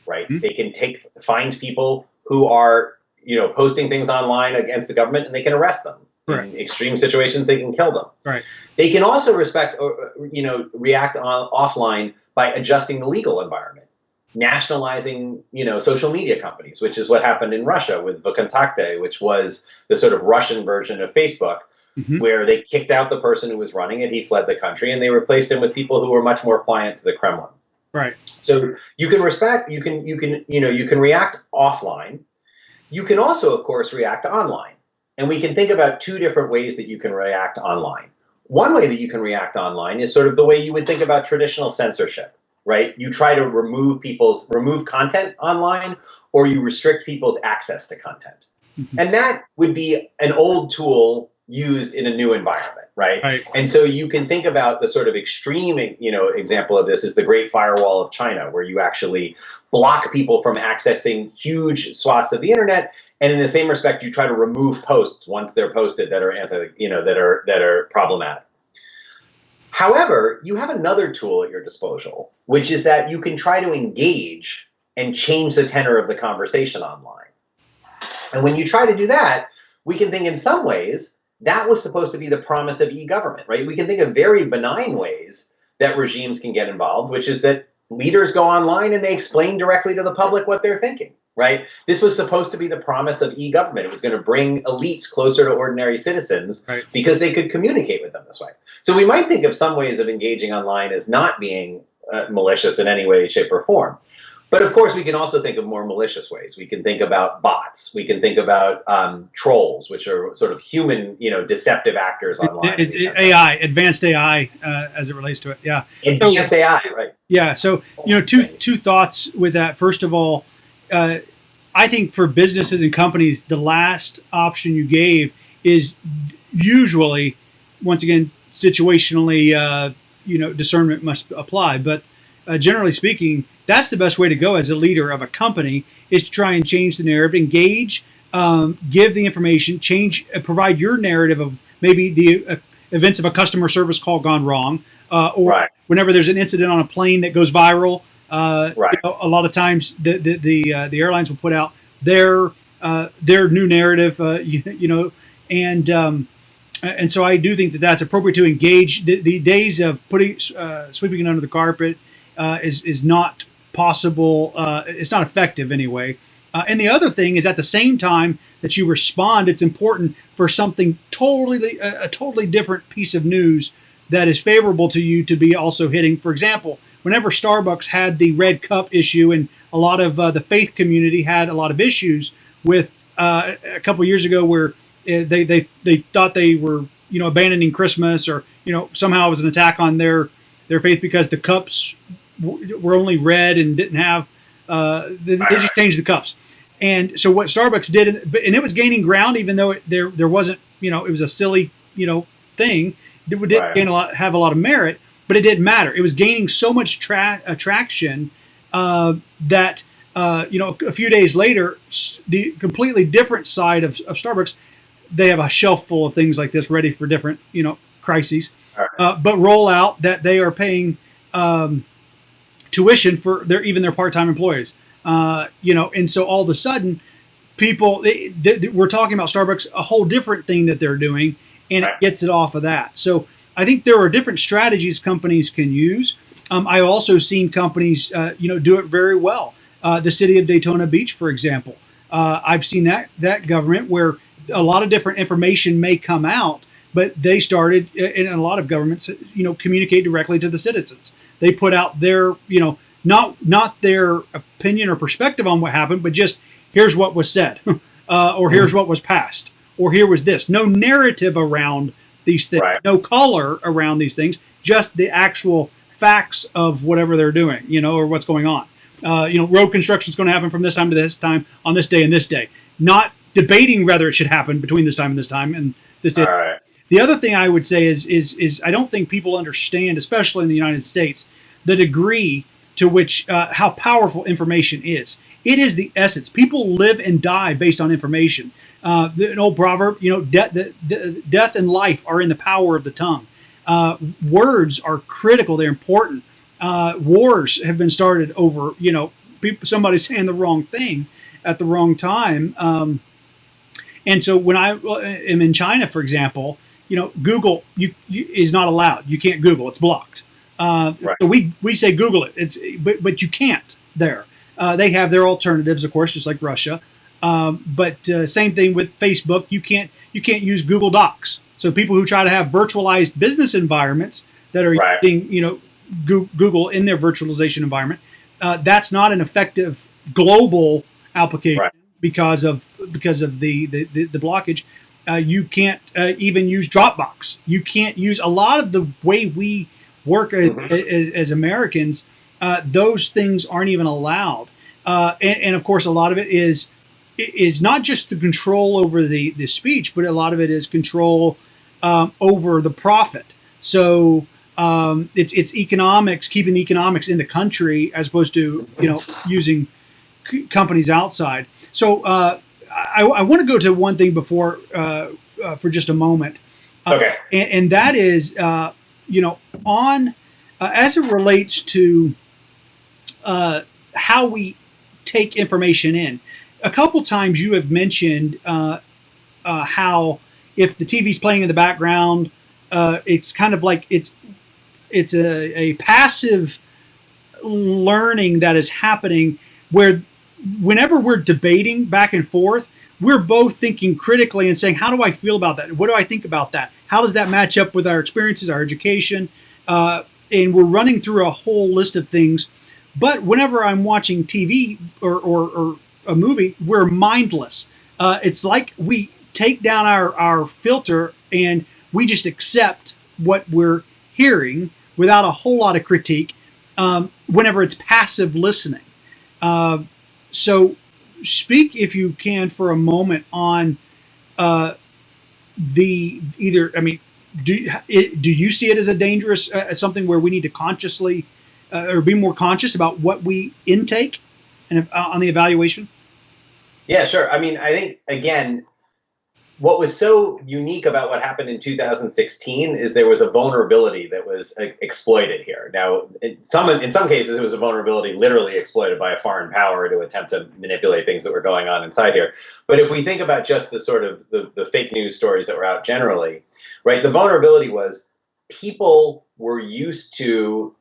right? Mm-hmm. they can take find people who are you know posting things online against the government and they can arrest them Right. In extreme situations, they can kill them. Right. They can also respect, or, you know, react on, offline by adjusting the legal environment, nationalizing, you know, social media companies, which is what happened in Russia with VKontakte, which was the sort of Russian version of Facebook, mm-hmm. where they kicked out the person who was running it. He fled the country, and they replaced him with people who were much more pliant to the Kremlin. Right. So you can respect, you can, you can, you know, you can react offline. You can also, of course, react online. And we can think about two different ways that you can react online. One way that you can react online is sort of the way you would think about traditional censorship, right? You try to remove people's remove content online or you restrict people's access to content. Mm-hmm. And that would be an old tool used in a new environment, right? right? And so you can think about the sort of extreme, you know, example of this is the Great Firewall of China, where you actually block people from accessing huge swaths of the internet and in the same respect, you try to remove posts once they're posted that are anti, you know, that are that are problematic. However, you have another tool at your disposal, which is that you can try to engage and change the tenor of the conversation online. And when you try to do that, we can think in some ways that was supposed to be the promise of e-government, right? We can think of very benign ways that regimes can get involved, which is that leaders go online and they explain directly to the public what they're thinking right? This was supposed to be the promise of e-government. It was going to bring elites closer to ordinary citizens right. because they could communicate with them this way. So we might think of some ways of engaging online as not being uh, malicious in any way, shape, or form. But of course, we can also think of more malicious ways. We can think about bots. We can think about um, trolls, which are sort of human, you know, deceptive actors online. It's AI, advanced AI, uh, as it relates to it. Yeah, advanced so, AI, right? Yeah. So you know, two two thoughts with that. First of all, uh, I think for businesses and companies, the last option you gave is usually, once again, situationally, uh, you know, discernment must apply. But uh, generally speaking, that's the best way to go as a leader of a company is to try and change the narrative, engage, um, give the information, change, uh, provide your narrative of maybe the uh, events of a customer service call gone wrong, uh, or right. whenever there's an incident on a plane that goes viral uh, right. You know, a lot of times the the the, uh, the, airlines will put out their uh, their new narrative, uh, you, you, know, and um, and so I do think that that's appropriate to engage. The, the days of putting uh, sweeping it under the carpet uh, is is not possible. it's not effective anyway. And the other thing is at the same time that you respond, it's important for something totally a, a totally different piece of news that is favorable to you to be also hitting. For example, whenever Starbucks had the red cup issue, and a lot of uh, the faith community had a lot of issues with uh, a couple years ago, where uh, they they they thought they were you know abandoning Christmas, or you know somehow it was an attack on their their faith because the cups were only red and didn't have uh, they, they just changed the cups. And so what Starbucks did, and it was gaining ground, even though it, there there wasn't, you know, it was a silly, you know, thing. It did right. gain a lot, have a lot of merit but it didn't matter. It was gaining so much tra- attraction uh, that uh, you know a few days later, the completely different side of, of Starbucks, they have a shelf full of things like this ready for different you know crises. Uh, but roll out that they are paying um, tuition for their even their part-time employees. Uh, you know, and so all of a sudden, people they, they, we're talking about Starbucks, a whole different thing that they're doing, and right. it gets it off of that. So I think there are different strategies companies can use. Um, I've also seen companies, uh, you know, do it very well. Uh, the city of Daytona Beach, for example, uh, I've seen that that government where a lot of different information may come out, but they started, and a lot of governments, you know, communicate directly to the citizens. They put out their, you know, not not their opinion or perspective on what happened, but just here's what was said, <laughs> uh, or here's mm-hmm. what was passed, or here was this. No narrative around these things, right. no color around these things, just the actual facts of whatever they're doing, you know, or what's going on. Uh, you know, road construction is going to happen from this time to this time on this day and this day. Not debating whether it should happen between this time and this time and this day. Right. The other thing I would say is is is I don't think people understand, especially in the United States, the degree to which uh, how powerful information is. It is the essence. People live and die based on information. Uh, an old proverb, you know, de- de- de- death and life are in the power of the tongue. Uh, words are critical. They're important. Uh, wars have been started over, you know, people, somebody <laughs> saying the wrong thing at the wrong time. Um, and so when I am in China, for example, you know, Google you, you is not allowed. You can't Google; it's blocked. Uh, right. So we we say Google it. It's but but you can't there. Uh, they have their alternatives, of course, just like Russia. Um, but uh, same thing with Facebook. You can't you can't use Google Docs. So people who try to have virtualized business environments that are right. using you know Google in their virtualization environment, uh, that's not an effective global application right. because of because of the the, the, the blockage. Uh, you can't uh, even use Dropbox. You can't use a lot of the way we work mm-hmm. as, as, as, Americans. Uh, those things aren't even allowed, uh, and, and of course, a lot of it is is not just the control over the, the speech, but a lot of it is control um, over the profit. So um, it's it's economics, keeping the economics in the country as opposed to you know using c- companies outside. So uh, I, I want to go to one thing before uh, uh, for just a moment. Uh, okay. And, and, that is, uh, you know, on uh, as it relates to how we take information in a couple times you have mentioned uh, uh, how if the TV's playing in the background, uh, it's kind of like it's it's a, a passive learning that is happening where whenever we're debating back and forth, we're both thinking critically and saying, how do I feel about that? What do I think about that? How does that match up with our experiences, our education? Uh, and we're running through a whole list of things. But whenever I'm watching TV or, or, or a movie, we're mindless. Uh, it's like we take down our, our filter and we just accept what we're hearing without a whole lot of critique um, whenever it's passive listening. Uh, so, speak if you can for a moment on uh, the either. I mean, do it, do you see it as a dangerous uh, as something where we need to consciously uh, or be more conscious about what we intake and uh, on the evaluation? Yeah, sure. I mean, I think again, what was so unique about what happened in 2016 is there was a vulnerability that was uh, exploited here. Now, in some in some cases, it was a vulnerability literally exploited by a foreign power to attempt to manipulate things that were going on inside here. But if we think about just the sort of the, the fake news stories that were out generally, right? The vulnerability was people were used to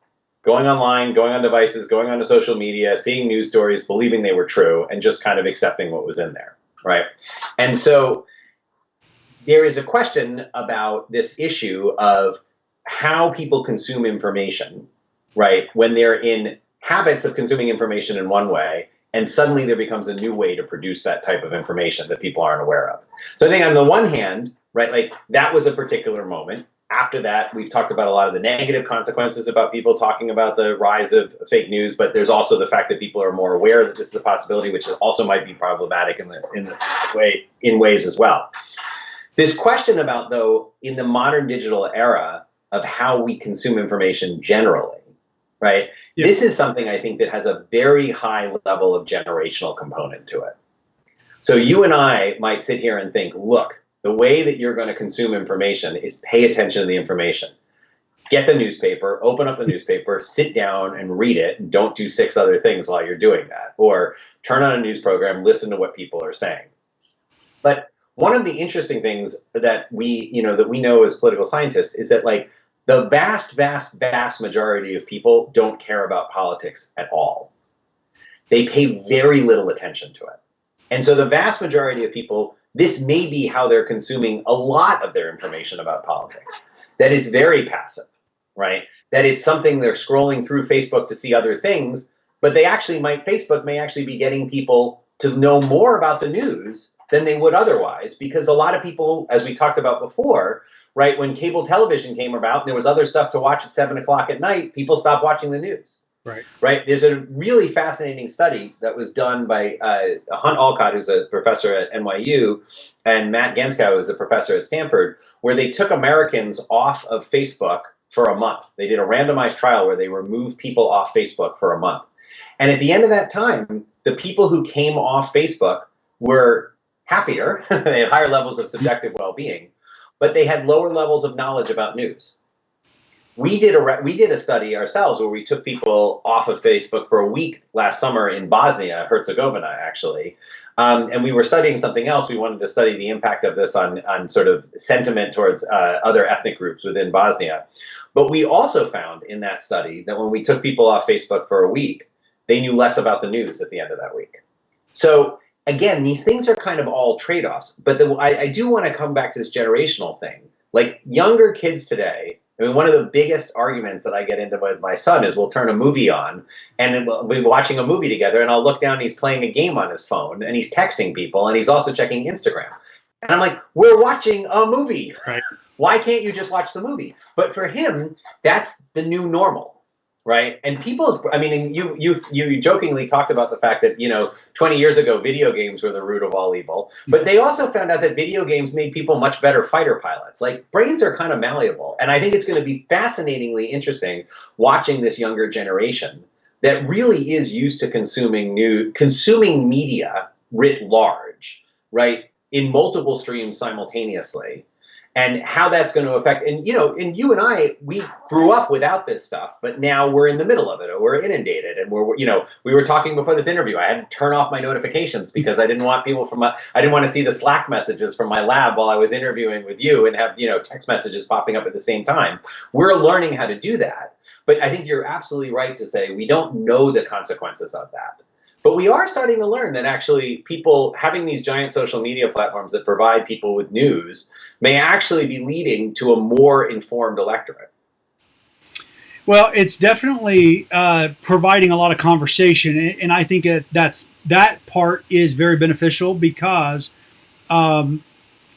going online, going on devices, going onto social media, seeing news stories, believing they were true, and just kind of accepting what was in there, right? And so there is a question about this issue of how people consume information, right? When they're in habits of consuming information in one way, and suddenly there becomes a new way to produce that type of information that people aren't aware of. So I think on the one hand, right, like that was a particular moment after that, we've talked about a lot of the negative consequences about people talking about the rise of fake news, but there's also the fact that people are more aware that this is a possibility, which also might be problematic in the in the way in ways as well. This question about though in the modern digital era of how we consume information generally, right? Yeah. This is something I think that has a very high level of generational component to it. So you and I might sit here and think, look, the way that you're going to consume information is pay attention to the information. get the newspaper, open up the <laughs> newspaper, sit down and read it, and don't do six other things while you're doing that. Or turn on a news program, listen to what people are saying. But one of the interesting things that we, you know, that we know as political scientists is that like the vast, vast, vast majority of people don't care about politics at all. They pay very little attention to it. And so the vast majority of people, this may be how they're consuming a lot of their information about politics, that it's very passive, right? That it's something they're scrolling through Facebook to see other things, but they actually might, Facebook may actually be getting people to know more about the news than they would otherwise because a lot of people, as we talked about before, right, when cable television came about and there was other stuff to watch at seven o'clock at night, people stopped watching the news. Right. Right. There's a really fascinating study that was done by uh, Hunt Allcott who's a professor at NYU, and Matt Gentzkow, who's a professor at Stanford, where they took Americans off of Facebook for a month. They did a randomized trial where they removed people off Facebook for a month. And at the end of that time, the people who came off Facebook were happier, <laughs> they had higher levels of subjective well-being, but they had lower levels of knowledge about news. We did a we did a study ourselves where we took people off of Facebook for a week last summer in Bosnia Herzegovina, actually, um, and we were studying something else. We wanted to study the impact of this on on sort of sentiment towards uh, other ethnic groups within Bosnia. But we also found in that study that when we took people off Facebook for a week, they knew less about the news at the end of that week. So again, these things are kind of all trade-offs. But the, I, I do want to come back to this generational thing. Like younger kids today, I mean, one of the biggest arguments that I get into with my son is we'll turn a movie on and we'll be watching a movie together and I'll look down and he's playing a game on his phone and he's texting people and he's also checking Instagram. And I'm like, we're watching a movie. Right. Why can't you just watch the movie? But for him, that's the new normal right? And people, I mean, you you you jokingly talked about the fact that you know 20 years ago video games were the root of all evil, but they also found out that video games made people much better fighter pilots. Like brains are kind of malleable, and I think it's going to be fascinatingly interesting watching this younger generation that really is used to consuming new consuming media writ large, right? In multiple streams simultaneously and how that's going to affect and you know and you and i we grew up without this stuff but now we're in the middle of it or we're inundated and we're you know we were talking before this interview i had to turn off my notifications because i didn't want people from my i didn't want to see the slack messages from my lab while i was interviewing with you and have you know text messages popping up at the same time. We're learning how to do that but i think you're absolutely right to say we don't know the consequences of that. But we are starting to learn that actually people having these giant social media platforms that provide people with news may actually be leading to a more informed electorate. Well, it's definitely uh, providing a lot of conversation, and I think that's that part is very beneficial because um,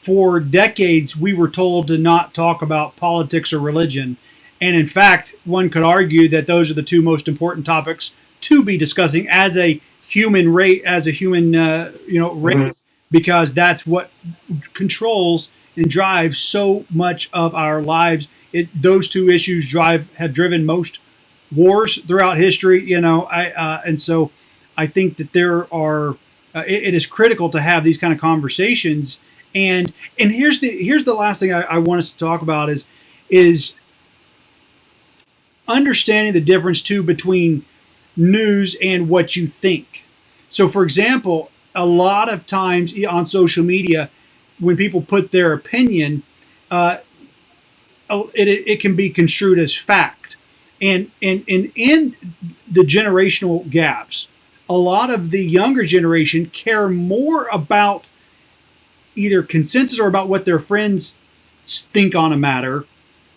for decades we were told to not talk about politics or religion, and in fact, one could argue that those are the two most important topics to be discussing as a human rate, as a human uh, you know race, mm -hmm. because that's what controls and drive so much of our lives. It, those two issues drive have driven most wars throughout history. You know, I uh, and so I think that there are. Uh, it, it is critical to have these kind of conversations. And and here's the here's the last thing I, I want us to talk about is is understanding the difference too between news and what you think. So, for example, a lot of times on social media, when people put their opinion, uh, it, it can be construed as fact. And, and, and in the generational gaps, a lot of the younger generation care more about either consensus or about what their friends think on a matter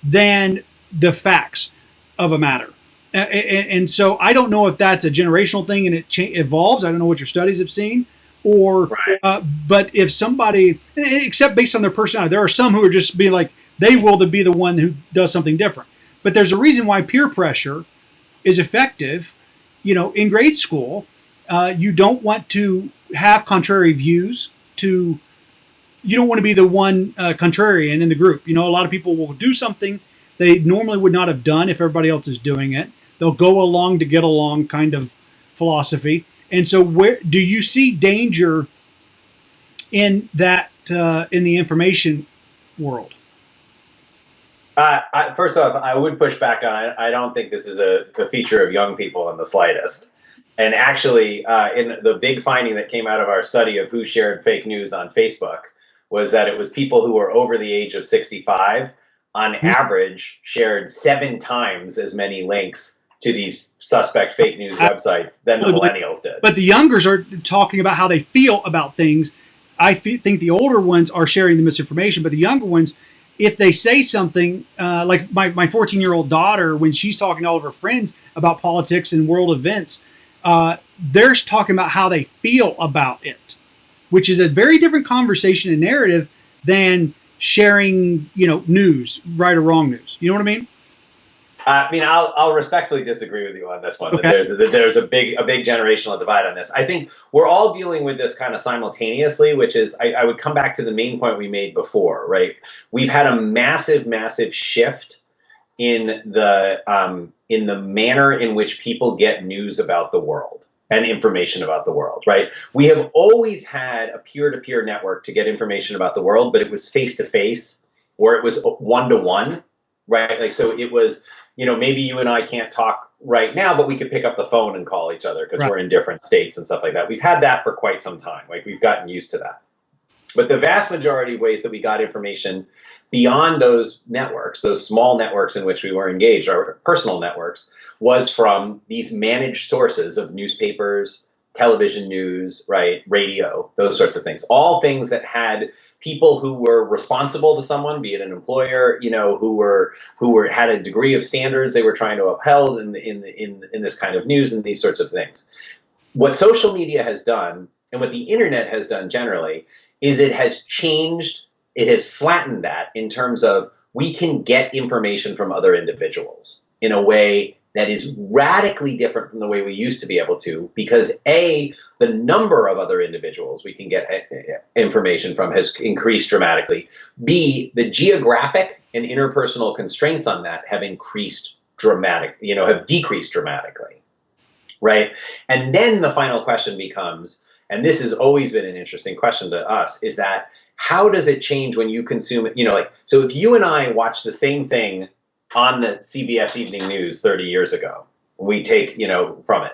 than the facts of a matter. And, and so I don't know if that's a generational thing and it evolves. I don't know what your studies have seen, or right. uh, but if somebody except based on their personality there are some who are just being like they will to be the one who does something different. But there's a reason why peer pressure is effective. You know in grade school uh, you don't want to have contrary views to you don't want to be the one uh, contrarian in the group. You know a lot of people will do something they normally would not have done if everybody else is doing it. They'll go along to get along kind of philosophy and so, where do you see danger in that uh, in the information world? Uh, I, first off, I would push back on. I, I don't think this is a, a, feature of young people in the slightest. And actually, uh, in the big finding that came out of our study of who shared fake news on Facebook was that it was people who were over the age of 65, on mm-hmm. average, shared seven times as many links to these suspect fake news websites than the millennials did. But the youngers are talking about how they feel about things. I think the older ones are sharing the misinformation, but the younger ones, if they say something uh, like my, my 14 year old daughter, when she's talking to all of her friends about politics and world events, uh, they're talking about how they feel about it, which is a very different conversation and narrative than sharing, you know, news, right or wrong news. You know what I mean? I mean, I'll, I'll respectfully disagree with you on this one. Okay. That there's that there's a big a big generational divide on this. I think we're all dealing with this kind of simultaneously, which is I, I would come back to the main point we made before. Right, we've had a massive, massive shift in the um, in the manner in which people get news about the world and information about the world, right? We have always had a peer-to-peer network to get information about the world, but it was face-to-face or it was one-to-one, right? Like so it was you know, maybe you and I can't talk right now, but we could pick up the phone and call each other because right. we're in different states and stuff like that. We've had that for quite some time. Like we've gotten used to that. But the vast majority of ways that we got information beyond those networks, those small networks in which we were engaged, our personal networks, was from these managed sources of newspapers, television news, right, radio, those sorts of things. All things that had people who were responsible to someone, be it an employer, you know, who were who were had a degree of standards they were trying to upheld in in in in this kind of news and these sorts of things. What social media has done and what the internet has done generally is it has changed, it has flattened that in terms of we can get information from other individuals in a way that is radically different from the way we used to be able to because a the number of other individuals we can get uh, uh, information from has increased dramatically. B the geographic and interpersonal constraints on that have increased dramatic you know have decreased dramatically right? And then the final question becomes and this has always been an interesting question to us is that how does it change when you consume it? You know like so if you and i watch the same thing on the CBS Evening News 30 years ago. We take, you know, from it.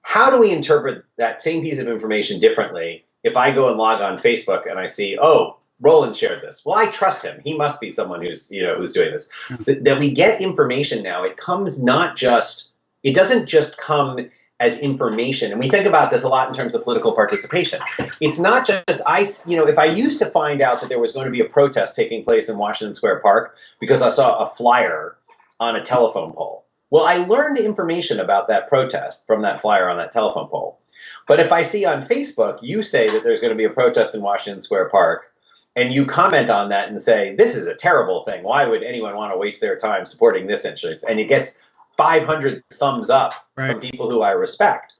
How do we interpret that same piece of information differently if I go and log on Facebook and I see, oh, Roland shared this. Well, I trust him. He must be someone who's, you know, who's doing this. Hmm. That, that we get information now. It comes not just, it doesn't just come as information. And we think about this a lot in terms of political participation. It's not just I, you know, if I used to find out that there was going to be a protest taking place in Washington Square Park because I saw a flyer on a telephone pole. Well, I learned information about that protest from that flyer on that telephone pole. But if I see on Facebook you say that there's going to be a protest in Washington Square Park, and you comment on that and say, this is a terrible thing. Why would anyone want to waste their time supporting this interest? And it gets 500 thumbs up right. from people who I respect.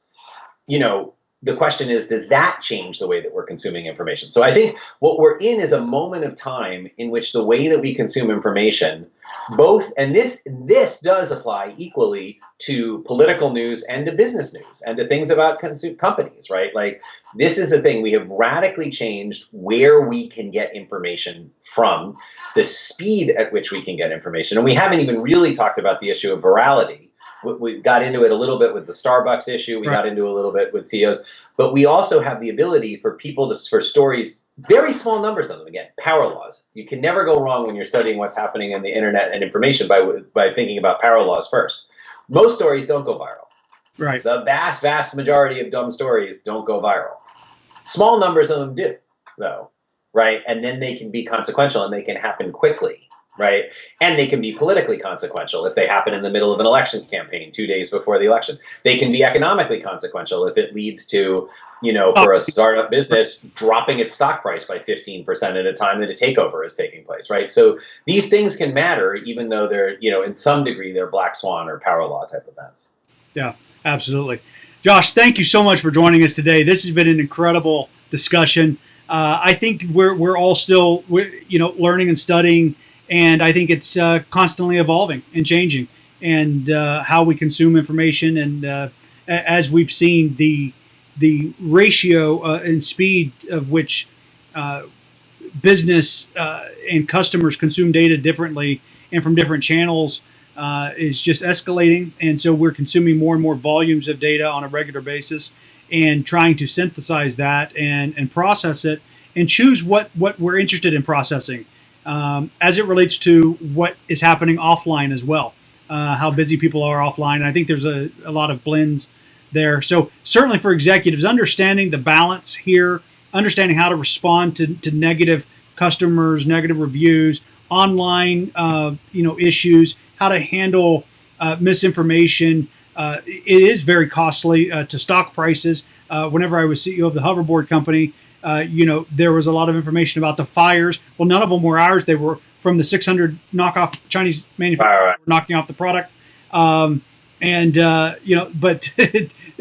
You know, the question is, does that change the way that we're consuming information? So I think what we're in is a moment of time in which the way that we consume information, both, and this this does apply equally to political news and to business news and to things about companies, right? Like this is a thing we have radically changed where we can get information from, the speed at which we can get information, and we haven't even really talked about the issue of virality we got into it a little bit with the Starbucks issue. We right. got into a little bit with CEOs, but we also have the ability for people to for stories, very small numbers of them. Again, power laws. You can never go wrong when you're studying what's happening in the internet and information by by thinking about power laws first. Most stories don't go viral. Right. The vast, vast majority of dumb stories don't go viral. Small numbers of them do, though. Right, and then they can be consequential and they can happen quickly right? And they can be politically consequential if they happen in the middle of an election campaign two days before the election. They can be economically consequential if it leads to, you know, for a startup business dropping its stock price by 15% at a time that a takeover is taking place, right? So these things can matter even though they're, you know, in some degree they're black swan or power law type events. Yeah, absolutely. Josh, thank you so much for joining us today. This has been an incredible discussion. Uh, I think we're, we're all still, we're, you know, learning and studying and I think it's uh, constantly evolving and changing, and uh, how we consume information. And uh, as we've seen, the the ratio uh, and speed of which uh, business uh, and customers consume data differently and from different channels is just escalating. And so we're consuming more and more volumes of data on a regular basis and trying to synthesize that and, and process it and choose what, what we're interested in processing um, as it relates to what is happening offline as well, uh, how busy people are offline. And I think there's a, a lot of blends there. So certainly for executives, understanding the balance here, understanding how to respond to, to negative customers, negative reviews, online uh, you know issues, how to handle uh, misinformation. Uh, it is very costly uh, to stock prices. Uh, whenever I was CEO of the hoverboard company, uh, you know there was a lot of information about the fires. Well, none of them were ours; they were from the 600 knockoff Chinese manufacturers right. knocking off the product. Um, and you know, but <laughs>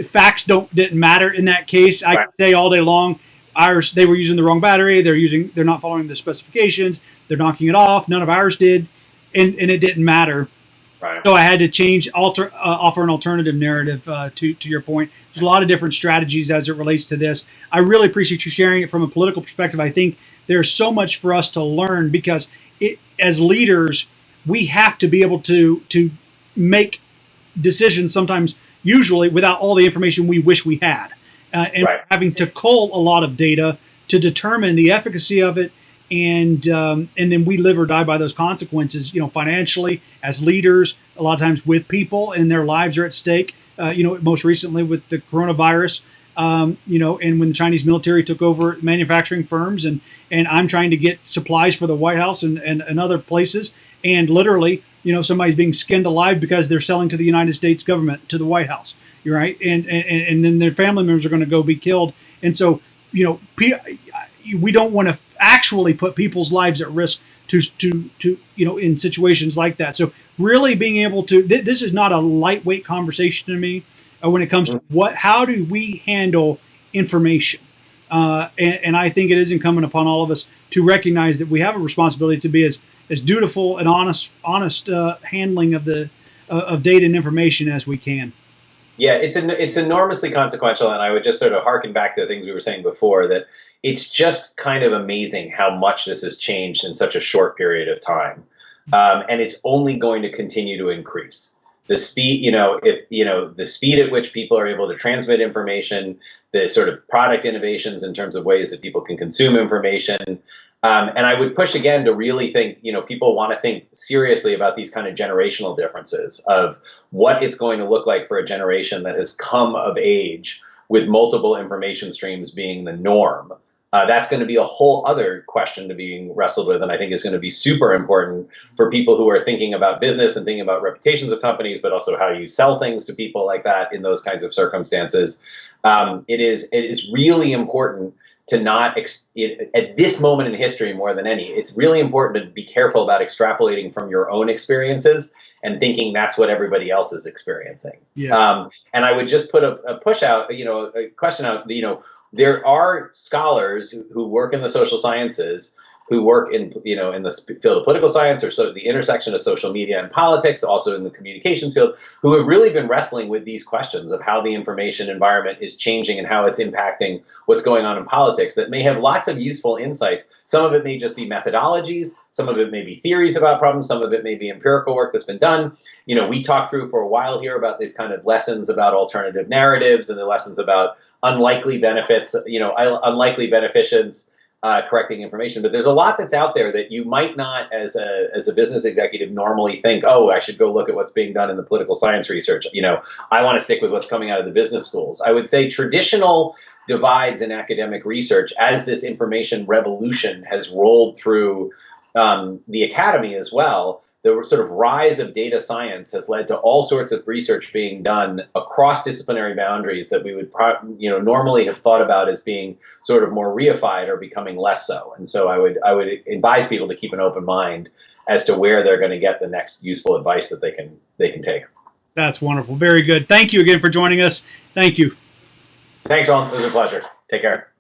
facts don't didn't matter in that case. I right. could say all day long ours they were using the wrong battery they're using they're not following the specifications they're knocking it off none of ours did and, and it didn't matter right. so i had to change alter uh, offer an alternative narrative uh, to, to your point there's a lot of different strategies as it relates to this i really appreciate you sharing it from a political perspective i think there's so much for us to learn because it, as leaders we have to be able to to make decisions sometimes usually without all the information we wish we had uh, and right. having to cull a lot of data to determine the efficacy of it and um, and then we live or die by those consequences you know financially as leaders a lot of times with people and their lives are at stake uh, you know most recently with the coronavirus um, you know and when the chinese military took over manufacturing firms and and i'm trying to get supplies for the white house and, and, and other places and literally you know somebody's being skinned alive because they're selling to the united states government to the white house You're right? And, and, and then their family members are going to go be killed. And so, you know, we don't want to actually put people's lives at risk to, to, to, you know, in situations like that. So really being able to, th this is not a lightweight conversation to me uh, when it comes to mm-hmm. what, how do we handle information? Uh, and, and, I think it is incumbent upon all of us to recognize that we have a responsibility to be as, as dutiful and honest, honest uh, handling of the, uh, of data and information as we can. Yeah, it's an, it's enormously consequential, and I would just sort of harken back to the things we were saying before that it's just kind of amazing how much this has changed in such a short period of time, um, and it's only going to continue to increase. The speed, you know, if you know the speed at which people are able to transmit information, the sort of product innovations in terms of ways that people can consume information, um, and I would push again to really think, you know, people want to think seriously about these kind of generational differences of what it's going to look like for a generation that has come of age with multiple information streams being the norm. Uh, that's going to be a whole other question to being wrestled with, and I think is going to be super important for people who are thinking about business and thinking about reputations of companies, but also how you sell things to people like that in those kinds of circumstances. Um, it is it is really important to not it, at this moment in history more than any it's really important to be careful about extrapolating from your own experiences and thinking that's what everybody else is experiencing yeah. Um, and i would just put a, a, push out you know a question out you know there are scholars who, work in the social sciences who work in you know in the field of political science or so the intersection of social media and politics, also in the communications field, who have really been wrestling with these questions of how the information environment is changing and how it's impacting what's going on in politics. That may have lots of useful insights. Some of it may just be methodologies, some of it may be theories about problems, some of it may be empirical work that's been done. You know, we talked through for a while here about these kind of lessons about alternative narratives and the lessons about unlikely benefits, you know, unlikely beneficence uh, correcting information. But there's a lot that's out there that you might not, as a as a business executive, normally think, oh, I should go look at what's being done in the political science research. You know, I want to stick with what's coming out of the business schools. I would say traditional divides in academic research as this information revolution has rolled through um, the academy as well the sort of rise of data science has led to all sorts of research being done across disciplinary boundaries that we would you know normally have thought about as being sort of more reified or becoming less so. And so i would i would advise people to keep an open mind as to where they're going to get the next useful advice that they can they can take. That's wonderful. Very good. Thank you again for joining us. Thank you. Thanks ron. It was a pleasure. Take care